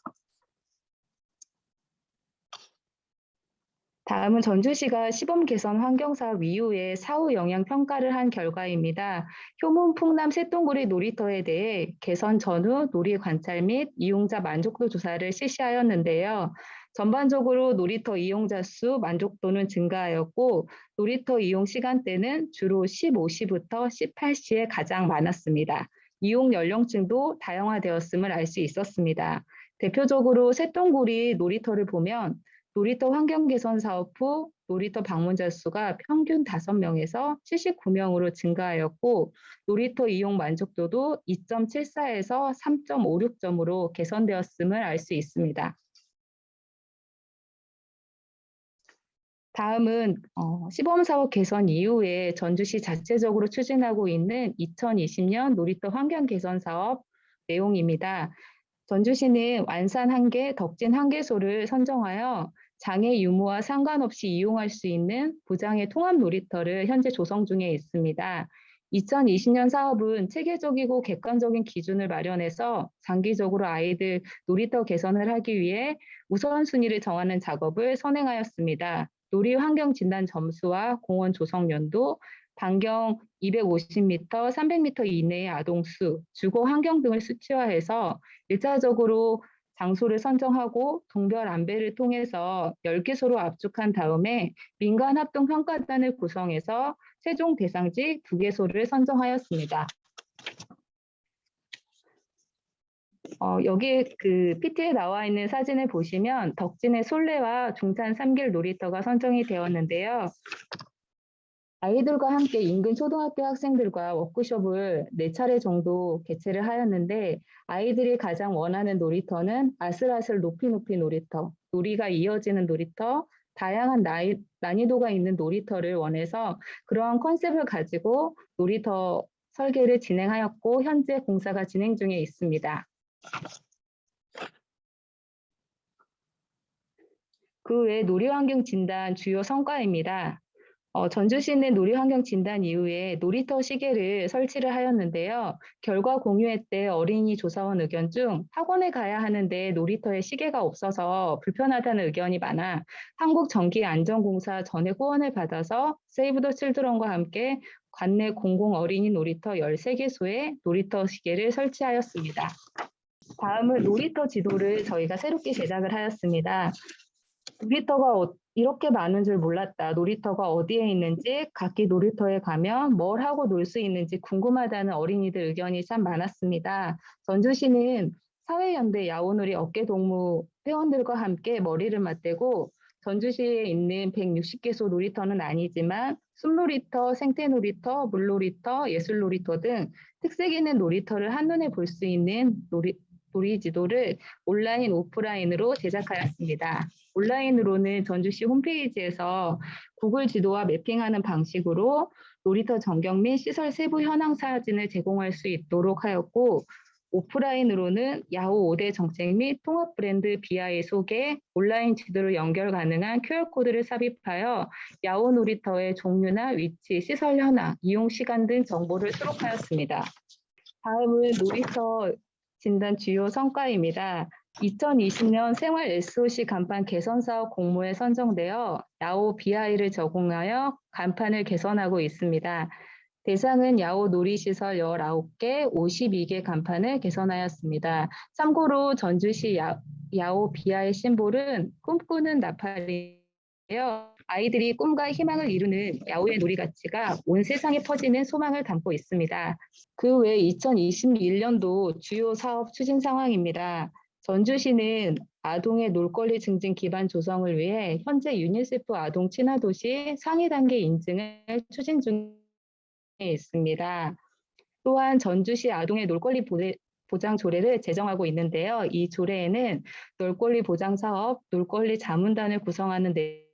다음은 전주시가 시범 개선 환경사업 이후에 사후 영향 평가를 한 결과입니다. 효문 풍남 새똥구리 놀이터에 대해 개선 전후 놀이 관찰 및 이용자 만족도 조사를 실시하였는데요. 전반적으로 놀이터 이용자 수 만족도는 증가하였고 놀이터 이용 시간대는 주로 15시부터 18시에 가장 많았습니다. 이용 연령층도 다양화되었음을 알 수 있었습니다. 대표적으로 새똥구리 놀이터를 보면 놀이터 환경 개선 사업 후 놀이터 방문자 수가 평균 5명에서 79명으로 증가하였고 놀이터 이용 만족도도 2.74에서 3.56점으로 개선되었음을 알 수 있습니다. 다음은 어, 시범 사업 개선 이후에 전주시 자체적으로 추진하고 있는 2020년 놀이터 환경 개선 사업 내용입니다. 전주시는 완산 한계, 덕진 한계소를 선정하여 장애 유무와 상관없이 이용할 수 있는 부장의 통합 놀이터를 현재 조성 중에 있습니다. 2020년 사업은 체계적이고 객관적인 기준을 마련해서 장기적으로 아이들 놀이터 개선을 하기 위해 우선순위를 정하는 작업을 선행하였습니다. 놀이 환경 진단 점수와 공원 조성 연도, 반경 250m, 300m 이내의 아동 수, 주거 환경 등을 수치화해서 일차적으로 장소를 선정하고 동별 안배를 통해서 10개소로 압축한 다음에 민간 합동 평가단을 구성해서 최종 대상지 2개소를 선정하였습니다. 어, 여기 그 PT에 나와 있는 사진을 보시면 덕진의 솔레와 중산 삼길 놀이터가 선정이 되었는데요. 아이들과 함께 인근 초등학교 학생들과 워크숍을 네 차례 정도 개최를 하였는데 아이들이 가장 원하는 놀이터는 아슬아슬 높이 높이 놀이터, 놀이가 이어지는 놀이터, 다양한 나이, 난이도가 있는 놀이터를 원해서 그러한 컨셉을 가지고 놀이터 설계를 진행하였고 현재 공사가 진행 중에 있습니다. 그 외 놀이환경 진단 주요 성과입니다. 어, 전주시는 놀이환경 진단 이후에 놀이터 시계를 설치를 하였는데요. 결과 공유회 때 어린이 조사원 의견 중 학원에 가야 하는데 놀이터에 시계가 없어서 불편하다는 의견이 많아 한국전기안전공사 전액 후원을 받아서 세이브 더 칠드런과 함께 관내 공공 어린이 놀이터 13개소에 놀이터 시계를 설치하였습니다. 다음은 놀이터 지도를 저희가 새롭게 제작을 하였습니다. 놀이터가 어- 이렇게 많은 줄 몰랐다. 놀이터가 어디에 있는지, 각기 놀이터에 가면 뭘 하고 놀 수 있는지 궁금하다는 어린이들 의견이 참 많았습니다. 전주시는 사회연대 야오놀이 어깨동무 회원들과 함께 머리를 맞대고 전주시에 있는 160개소 놀이터는 아니지만 숲놀이터, 생태놀이터, 물놀이터, 예술놀이터 등 특색 있는 놀이터를 한눈에 볼 수 있는 놀이, 놀이 지도를 온라인, 오프라인으로 제작하였습니다. 온라인으로는 전주시 홈페이지에서 구글 지도와 매핑하는 방식으로 놀이터 전경 및 시설 세부 현황 사진을 제공할 수 있도록 하였고 오프라인으로는 야후 5대 정책 및 통합 브랜드 BI 소개, 온라인 지도로 연결 가능한 QR코드를 삽입하여 야후 놀이터의 종류나 위치, 시설 현황, 이용 시간 등 정보를 수록하였습니다. 다음은 놀이터 진단 주요 성과입니다. 2020년 생활 SOC 간판 개선 사업 공모에 선정되어 야오 BI를 적용하여 간판을 개선하고 있습니다. 대상은 야오 놀이시설 19개, 52개 간판을 개선하였습니다. 참고로 전주시 야, 야오 BI 심볼은 꿈꾸는 나팔이에요. 아이들이 꿈과 희망을 이루는 야오의 놀이 가치가 온 세상에 퍼지는 소망을 담고 있습니다. 그 외 2021년도 주요 사업 추진 상황입니다. 전주시는 아동의 놀권리 증진 기반 조성을 위해 현재 유니세프 아동 친화 도시 상위 단계 인증을 추진 중에 있습니다. 또한 전주시 아동의 놀권리 보장 조례를 제정하고 있는데요. 이 조례에는 놀거리 보장 사업, 놀거리 자문단을 구성하는 내용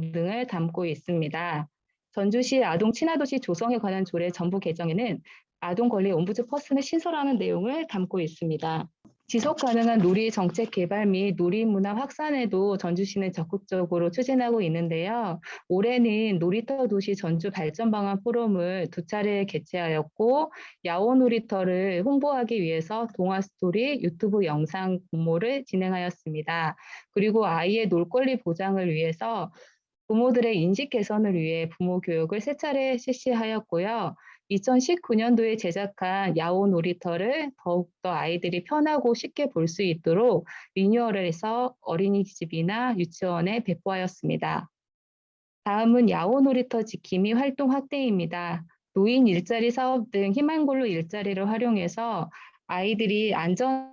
등을 담고 있습니다. 전주시 아동 친화도시 조성에 관한 조례 전부 개정에는 아동 권리 옴부드 퍼슨을 신설하는 내용을 담고 있습니다. 지속 가능한 놀이 정책 개발 및 놀이 문화 확산에도 전주시는 적극적으로 추진하고 있는데요. 올해는 놀이터 도시 전주 발전 방안 포럼을 두 차례 개최하였고 야오 놀이터를 홍보하기 위해서 동화 스토리 유튜브 영상 공모를 진행하였습니다. 그리고 아이의 놀 권리 보장을 위해서 부모들의 인식 개선을 위해 부모 교육을 세 차례 실시하였고요. 2019년도에 제작한 야오 놀이터를 더욱더 아이들이 편하고 쉽게 볼 수 있도록 리뉴얼을 해서 어린이집이나 유치원에 배포하였습니다. 다음은 야오 놀이터 지킴이 활동 확대입니다. 노인 일자리 사업 등 희망골로 일자리를 활용해서 아이들이 안전하고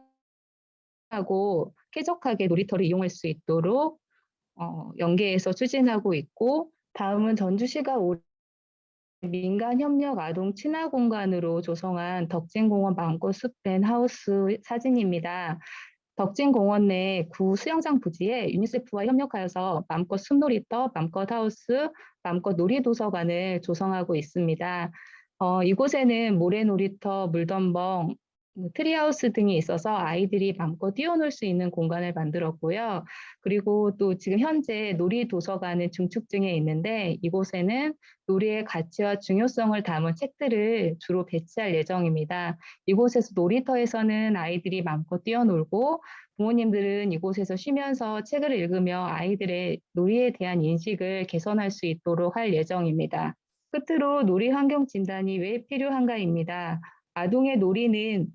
쾌적하게 놀이터를 이용할 수 있도록 어, 연계해서 추진하고 있고 다음은 전주시가 올해 민간 협력 아동 친화 공간으로 조성한 덕진공원 마음껏 숲앤 하우스 사진입니다. 덕진공원 내 구 수영장 부지에 유니세프와 협력하여서 맘껏 숲놀이터, 맘껏 하우스, 맘껏 놀이도서관을 조성하고 있습니다. 어, 이곳에는 모래놀이터, 물덤벙, 뭐 treehouse 등이 있어서 아이들이 마음껏 뛰어놀 수 있는 공간을 만들었고요. 그리고 또 지금 현재 놀이 도서관은 증축 중에 있는데 이곳에는 놀이의 가치와 중요성을 담은 책들을 주로 배치할 예정입니다. 이곳에서 놀이터에서는 아이들이 마음껏 뛰어놀고 부모님들은 이곳에서 쉬면서 책을 읽으며 아이들의 놀이에 대한 인식을 개선할 수 있도록 할 예정입니다. 끝으로 놀이 환경 진단이 왜 필요한가입니다. 아동의 놀이는 에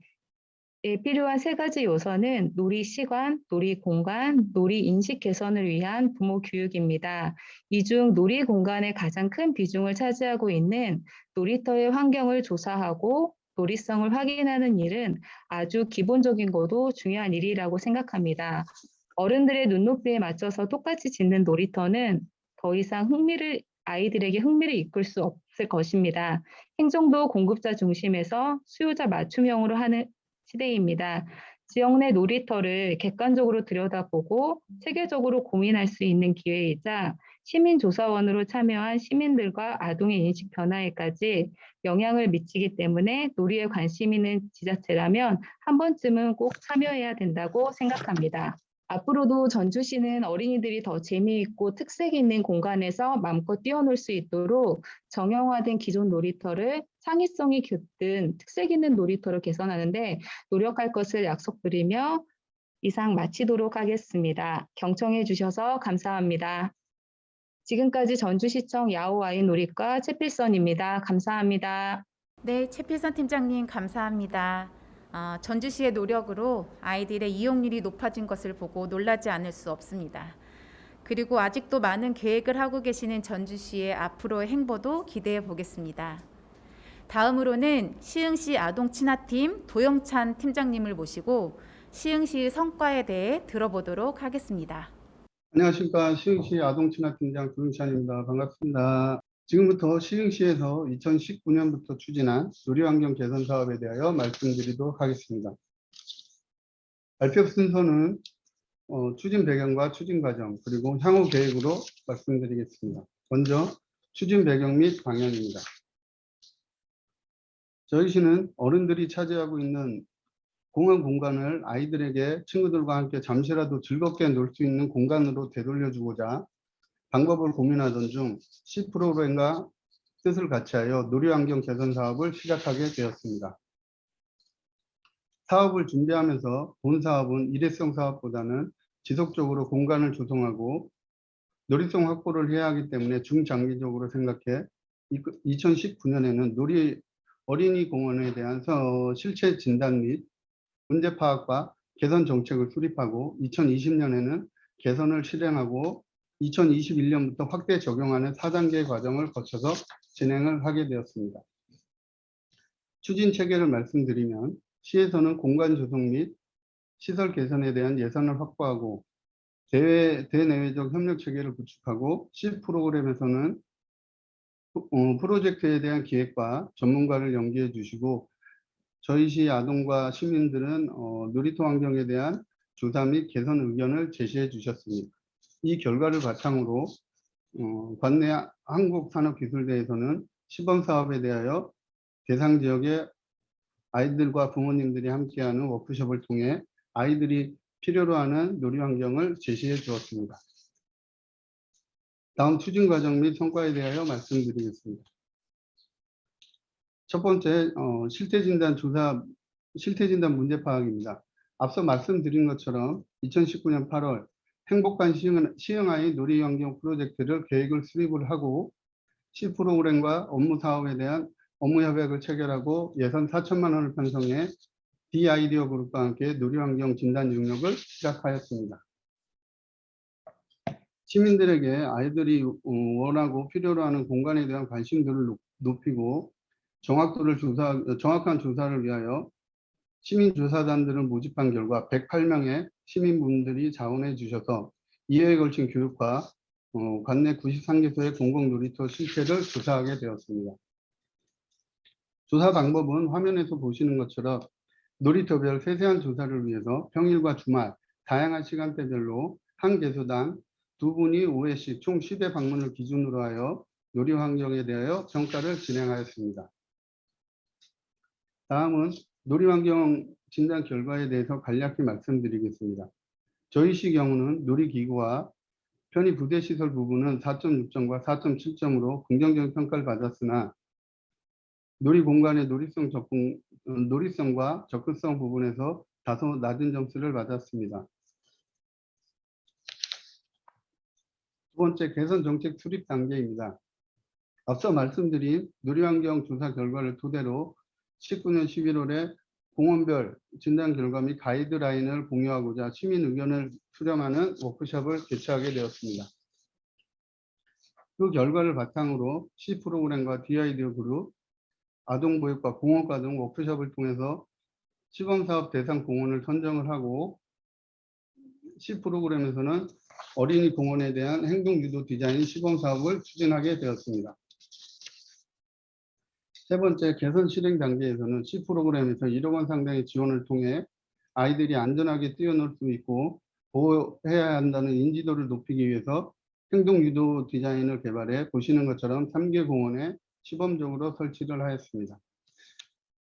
필요한 세 가지 요소는 놀이 시간, 놀이 공간, 놀이 인식 개선을 위한 부모 교육입니다. 이 중 놀이 공간에 가장 큰 비중을 차지하고 있는 놀이터의 환경을 조사하고 놀이성을 확인하는 일은 아주 기본적인 것도 중요한 일이라고 생각합니다. 어른들의 눈높이에 맞춰서 똑같이 짓는 놀이터는 더 이상 흥미를 아이들에게 흥미를 이끌 수 없을 것입니다. 행정도 공급자 중심에서 수요자 맞춤형으로 하는 시대입니다. 지역 내 놀이터를 객관적으로 들여다보고 체계적으로 고민할 수 있는 기회이자 시민조사원으로 참여한 시민들과 아동의 인식 변화에까지 영향을 미치기 때문에 놀이에 관심 있는 지자체라면 한 번쯤은 꼭 참여해야 된다고 생각합니다. 앞으로도 전주시는 어린이들이 더 재미있고 특색 있는 공간에서 마음껏 뛰어놀 수 있도록 정형화된 기존 놀이터를 창의성이 깃든 특색 있는 놀이터로 개선하는데 노력할 것을 약속드리며 이상 마치도록 하겠습니다. 경청해 주셔서 감사합니다. 지금까지 전주시청 야호아이 놀이과 최필선입니다. 감사합니다. 네, 최필선 팀장님 감사합니다. 어, 전주시의 노력으로 아이들의 이용률이 높아진 것을 보고 놀라지 않을 수 없습니다. 그리고 아직도 많은 계획을 하고 계시는 전주시의 앞으로의 행보도 기대해 보겠습니다. 다음으로는 시흥시 아동 친화팀 도영찬 팀장님을 모시고 시흥시 성과에 대해 들어보도록 하겠습니다. 안녕하십니까. 시흥시 아동 친화팀장 조영찬입니다. 반갑습니다. 지금부터 시흥시에서 2019년부터 추진한 놀이환경 개선 사업에 대하여 말씀드리도록 하겠습니다. 발표 순서는 어, 추진 배경과 추진 과정 그리고 향후 계획으로 말씀드리겠습니다. 먼저 추진 배경 및 방향입니다. 저희 시는 어른들이 차지하고 있는 공원 공간을 아이들에게 친구들과 함께 잠시라도 즐겁게 놀 수 있는 공간으로 되돌려주고자 방법을 고민하던 중 C 프로그램과 뜻을 같이하여 놀이환경 개선 사업을 시작하게 되었습니다. 사업을 준비하면서 본 사업은 일회성 사업보다는 지속적으로 공간을 조성하고 놀이성 확보를 해야 하기 때문에 중장기적으로 생각해 2019년에는 놀이 어린이 공원에 대한 실체 진단 및 문제 파악과 개선 정책을 수립하고 2020년에는 개선을 실행하고 2021년부터 확대 적용하는 4단계 과정을 거쳐서 진행을 하게 되었습니다. 추진 체계를 말씀드리면 시에서는 공간 조성 및 시설 개선에 대한 예산을 확보하고 대외, 대내외적 협력 체계를 구축하고 C 프로그램에서는 어, 프로젝트에 대한 기획과 전문가를 연계해 주시고 저희 시 아동과 시민들은 어, 놀이터 환경에 대한 조사 및 개선 의견을 제시해 주셨습니다. 이 결과를 바탕으로 어, 관내 한국산업기술대에서는 시범 사업에 대하여 대상 지역의 아이들과 부모님들이 함께하는 워크숍을 통해 아이들이 필요로 하는 놀이 환경을 제시해 주었습니다. 다음 추진 과정 및 성과에 대하여 말씀드리겠습니다. 첫 번째 어, 실태 진단 조사 실태 진단 문제 파악입니다. 앞서 말씀드린 것처럼 2019년 8월 행복한 시흥, 시흥아이 놀이환경 프로젝트를 계획을 수립을 하고 C 프로그램과 업무 사업에 대한 업무 협약을 체결하고 예산 4천만 원을 편성해 D 아이디어 그룹과 함께 놀이환경 진단 능력을 시작하였습니다. 시민들에게 아이들이 원하고 필요로 하는 공간에 대한 관심도를 높이고 정확도를 조사, 정확한 조사를 위하여 시민조사단들을 모집한 결과 108명의 시민분들이 자원해 주셔서 2회에 걸친 교육과 어, 관내 93개소의 공공놀이터 실태를 조사하게 되었습니다. 조사 방법은 화면에서 보시는 것처럼 놀이터별 세세한 조사를 위해서 평일과 주말 다양한 시간대별로 한 개소당 두 분이 5회씩 총 10회 방문을 기준으로 하여 놀이 환경에 대하여 평가를 진행하였습니다. 다음은 놀이 환경 진단 결과에 대해서 간략히 말씀드리겠습니다. 저희 시 경우는 놀이기구와 편의 부대 시설 부분은 4.6점과 4.7점으로 긍정적인 평가를 받았으나 놀이 공간의 놀이성 접근, 어, 놀이성과 접근성 부분에서 다소 낮은 점수를 받았습니다. 두 번째 개선 정책 수립 단계입니다. 앞서 말씀드린 놀이환경 조사 결과를 토대로 19년 11월에 공원별 진단 결과 및 가이드라인을 공유하고자 시민 의견을 수렴하는 워크숍을 개최하게 되었습니다. 그 결과를 바탕으로 C 프로그램과 DID 그룹, 아동보육과 공원과 등 워크숍을 통해서 시범사업 대상 공원을 선정을 하고 C 프로그램에서는 어린이 공원에 대한 행동유도 디자인 시범사업을 추진하게 되었습니다. 세 번째 개선 실행 단계에서는 C 프로그램에서 1억 원 상당의 지원을 통해 아이들이 안전하게 뛰어놀 수 있고 보호해야 한다는 인지도를 높이기 위해서 행동 유도 디자인을 개발해 보시는 것처럼 3개 공원에 시범적으로 설치를 하였습니다.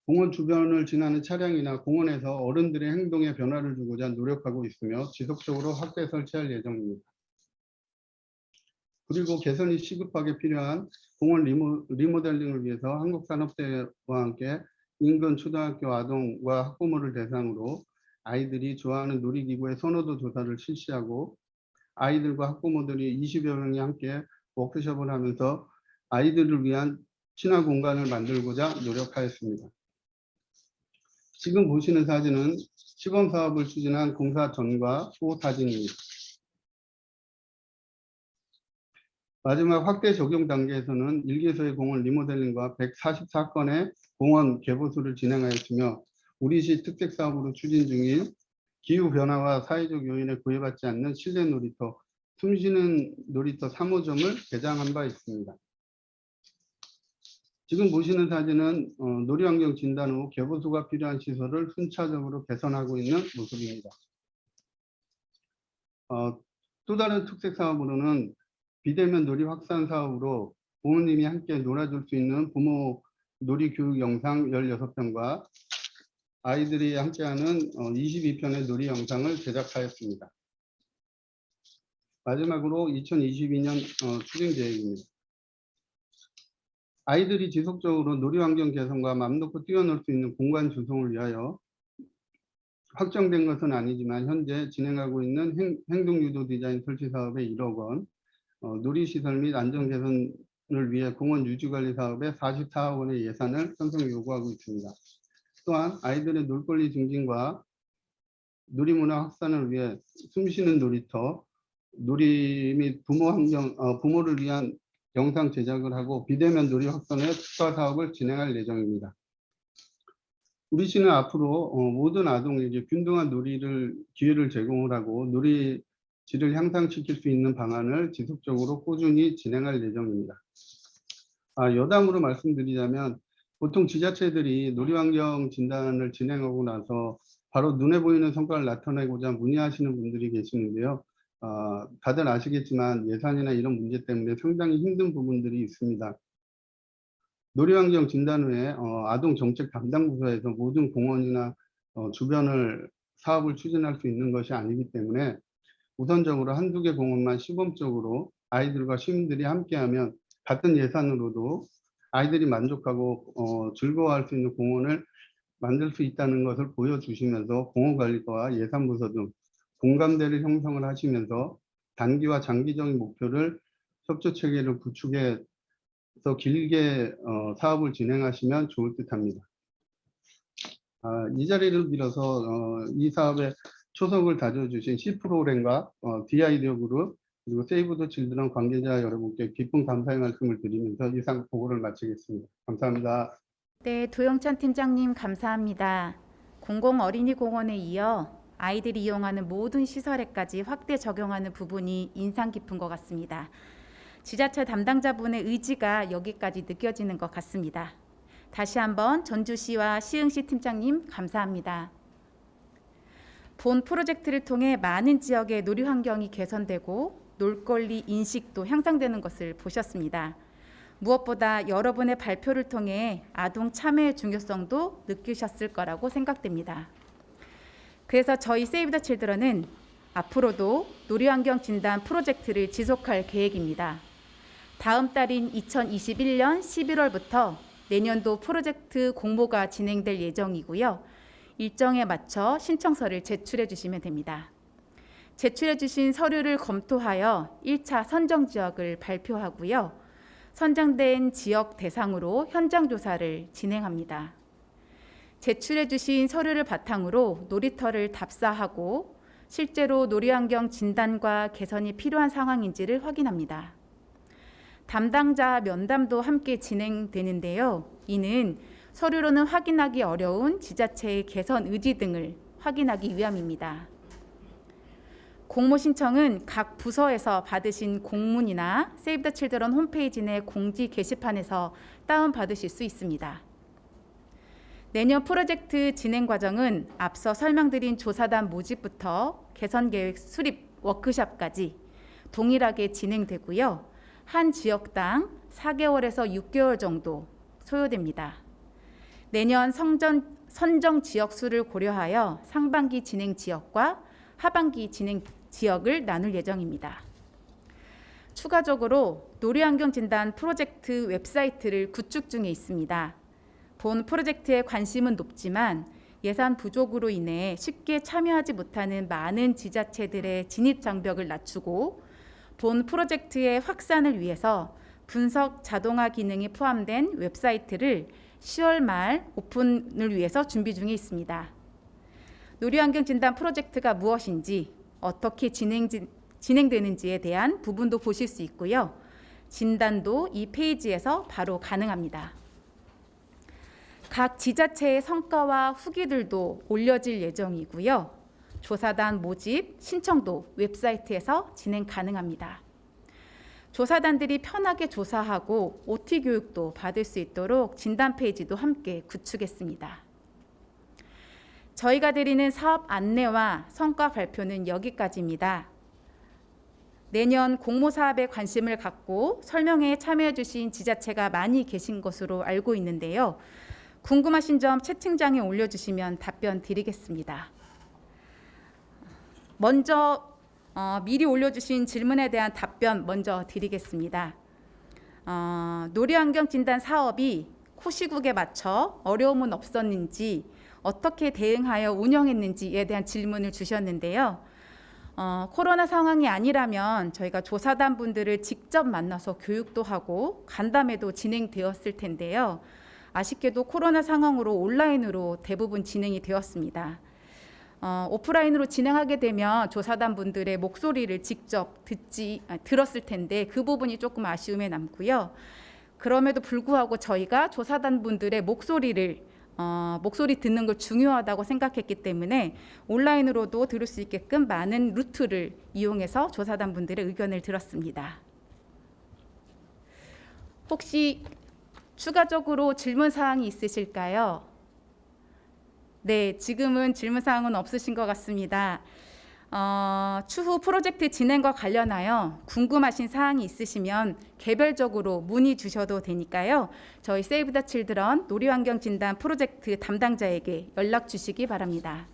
공원 주변을 지나는 차량이나 공원에서 어른들의 행동에 변화를 주고자 노력하고 있으며 지속적으로 확대 설치할 예정입니다. 그리고 개선이 시급하게 필요한 공원 리모, 리모델링을 위해서 한국산업대와 함께 인근 초등학교 아동과 학부모를 대상으로 아이들이 좋아하는 놀이기구의 선호도 조사를 실시하고 아이들과 학부모들이 20여 명이 함께 워크숍을 하면서 아이들을 위한 친화 공간을 만들고자 노력하였습니다. 지금 보시는 사진은 시범 사업을 추진한 공사 전과 후 사진입니다. 마지막 확대 적용 단계에서는 1개소의 공원 리모델링과 144건의 공원 개보수를 진행하였으며 우리시 특색 사업으로 추진 중인 기후변화와 사회적 요인에 구애받지 않는 실내 놀이터, 숨쉬는 놀이터 3호점을 개장한 바 있습니다. 지금 보시는 사진은 어, 놀이환경 진단 후 개보수가 필요한 시설을 순차적으로 개선하고 있는 모습입니다. 어, 또 다른 특색 사업으로는 비대면 놀이 확산 사업으로 부모님이 함께 놀아줄 수 있는 부모 놀이 교육 영상 16편과 아이들이 함께하는 22편의 놀이 영상을 제작하였습니다. 마지막으로 2022년 추진 계획입니다. 아이들이 지속적으로 놀이 환경 개선과 맘 놓고 뛰어놀 수 있는 공간 조성을 위하여 확정된 것은 아니지만 현재 진행하고 있는 행, 행동유도 디자인 설치 사업에 1억 원, 어, 놀이시설 및 안전 개선을 위해 공원 유지관리 사업에 44억 원의 예산을 편성 요구하고 있습니다. 또한 아이들의 놀거리 증진과 놀이문화 확산을 위해 숨쉬는 놀이터, 놀이 및 부모 환경, 어, 부모를 위한 영상 제작을 하고 비대면 놀이 확산의 특화 사업을 진행할 예정입니다. 우리 시는 앞으로 어, 모든 아동에게 균등한 놀이를 기회를 제공을 하고 놀이 질을 향상시킬 수 있는 방안을 지속적으로 꾸준히 진행할 예정입니다. 아, 여담으로 말씀드리자면 보통 지자체들이 놀이환경 진단을 진행하고 나서 바로 눈에 보이는 성과를 나타내고자 문의하시는 분들이 계시는데요. 아, 다들 아시겠지만 예산이나 이런 문제 때문에 상당히 힘든 부분들이 있습니다. 놀이환경 진단 후에 어, 아동정책 담당 부서에서 모든 공원이나 어, 주변을 사업을 추진할 수 있는 것이 아니기 때문에 우선적으로 한두 개 공원만 시범적으로 아이들과 시민들이 함께하면 같은 예산으로도 아이들이 만족하고 어, 즐거워할 수 있는 공원을 만들 수 있다는 것을 보여주시면서 공원관리과와 예산부서 등 공감대를 형성을 하시면서 단기와 장기적인 목표를 협조체계를 구축해서 길게 어, 사업을 진행하시면 좋을 듯 합니다. 아, 이 자리를 빌어서 어, 이 사업에 초석을 다져주신 C 프로그램과 어, 디아이디어 그룹 그리고 세이브 더 칠드런 관계자 여러분께 깊은 감사의 말씀을 드리면서 이상 보고를 마치겠습니다. 감사합니다. 네, 도영찬 팀장님 감사합니다. 공공 어린이 공원에 이어 아이들이 이용하는 모든 시설에까지 확대 적용하는 부분이 인상 깊은 것 같습니다. 지자체 담당자분의 의지가 여기까지 느껴지는 것 같습니다. 다시 한번 전주시와 시흥시 팀장님 감사합니다. 본 프로젝트를 통해 많은 지역의 놀이 환경이 개선되고 놀거리 인식도 향상되는 것을 보셨습니다. 무엇보다 여러분의 발표를 통해 아동 참여의 중요성도 느끼셨을 거라고 생각됩니다. 그래서 저희 세이브 더 칠드런은 앞으로도 놀이환경 진단 프로젝트를 지속할 계획입니다. 다음 달인 2021년 11월부터 내년도 프로젝트 공모가 진행될 예정이고요. 일정에 맞춰 신청서를 제출해 주시면 됩니다. 제출해 주신 서류를 검토하여 1차 선정 지역을 발표하고요. 선정된 지역 대상으로 현장 조사를 진행합니다. 제출해 주신 서류를 바탕으로 놀이터를 답사하고 실제로 놀이환경 진단과 개선이 필요한 상황인지를 확인합니다. 담당자 면담도 함께 진행되는데요. 이는 서류로는 확인하기 어려운 지자체의 개선 의지 등을 확인하기 위함입니다. 공모 신청은 각 부서에서 받으신 공문이나 세이브 더 칠드런 홈페이지 내 공지 게시판에서 다운받으실 수 있습니다. 내년 프로젝트 진행 과정은 앞서 설명드린 조사단 모집부터 개선 계획 수립 워크샵까지 동일하게 진행되고요. 한 지역당 4개월에서 6개월 정도 소요됩니다. 내년 성전, 선정 지역 수를 고려하여 상반기 진행 지역과 하반기 진행 지역을 나눌 예정입니다. 추가적으로 놀이환경 진단 프로젝트 웹사이트를 구축 중에 있습니다. 본 프로젝트에 관심은 높지만 예산 부족으로 인해 쉽게 참여하지 못하는 많은 지자체들의 진입 장벽을 낮추고 본 프로젝트의 확산을 위해서 분석 자동화 기능이 포함된 웹사이트를 10월 말 오픈을 위해서 준비 중에 있습니다. 놀이환경 진단 프로젝트가 무엇인지 어떻게 진행, 진행되는지에 대한 부분도 보실 수 있고요. 진단도 이 페이지에서 바로 가능합니다. 각 지자체의 성과와 후기들도 올려질 예정이고요. 조사단 모집, 신청도 웹사이트에서 진행 가능합니다. 조사단들이 편하게 조사하고 OT 교육도 받을 수 있도록 진단 페이지도 함께 구축했습니다. 저희가 드리는 사업 안내와 성과 발표는 여기까지입니다. 내년 공모 사업에 관심을 갖고 설명회에 참여해 주신 지자체가 많이 계신 것으로 알고 있는데요. 궁금하신 점 채팅장에 올려주시면 답변 드리겠습니다. 먼저 어, 미리 올려주신 질문에 대한 답변 먼저 드리겠습니다. 어, 놀이환경 진단 사업이 코시국에 맞춰 어려움은 없었는지 어떻게 대응하여 운영했는지에 대한 질문을 주셨는데요. 어, 코로나 상황이 아니라면 저희가 조사단 분들을 직접 만나서 교육도 하고 간담회도 진행되었을 텐데요. 아쉽게도 코로나 상황으로 온라인으로 대부분 진행이 되었습니다. 어, 오프라인으로 진행하게 되면 조사단 분들의 목소리를 직접 듣지 아, 들었을 텐데 그 부분이 조금 아쉬움에 남고요. 그럼에도 불구하고 저희가 조사단 분들의 목소리를 어, 목소리 듣는 걸 중요하다고 생각했기 때문에 온라인으로도 들을 수 있게끔 많은 루트를 이용해서 조사단 분들의 의견을 들었습니다. 혹시 추가적으로 질문 사항이 있으실까요? 네, 지금은 질문 사항은 없으신 것 같습니다. 어, 추후 프로젝트 진행과 관련하여 궁금하신 사항이 있으시면 개별적으로 문의 주셔도 되니까요. 저희 세이브 더 칠드런 놀이환경 진단 프로젝트 담당자에게 연락 주시기 바랍니다.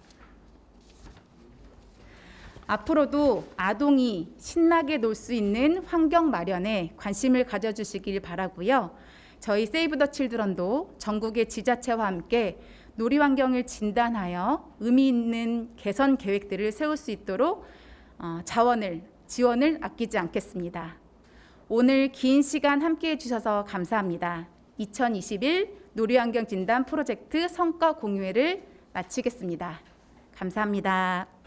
앞으로도 아동이 신나게 놀 수 있는 환경 마련에 관심을 가져주시길 바라고요. 저희 세이브 더 칠드런도 전국의 지자체와 함께 놀이 환경을 진단하여 의미 있는 개선 계획들을 세울 수 있도록 어, 자원을 지원을 아끼지 않겠습니다. 오늘 긴 시간 함께해 주셔서 감사합니다. 2021 놀이환경 진단 프로젝트 성과 공유회를 마치겠습니다. 감사합니다.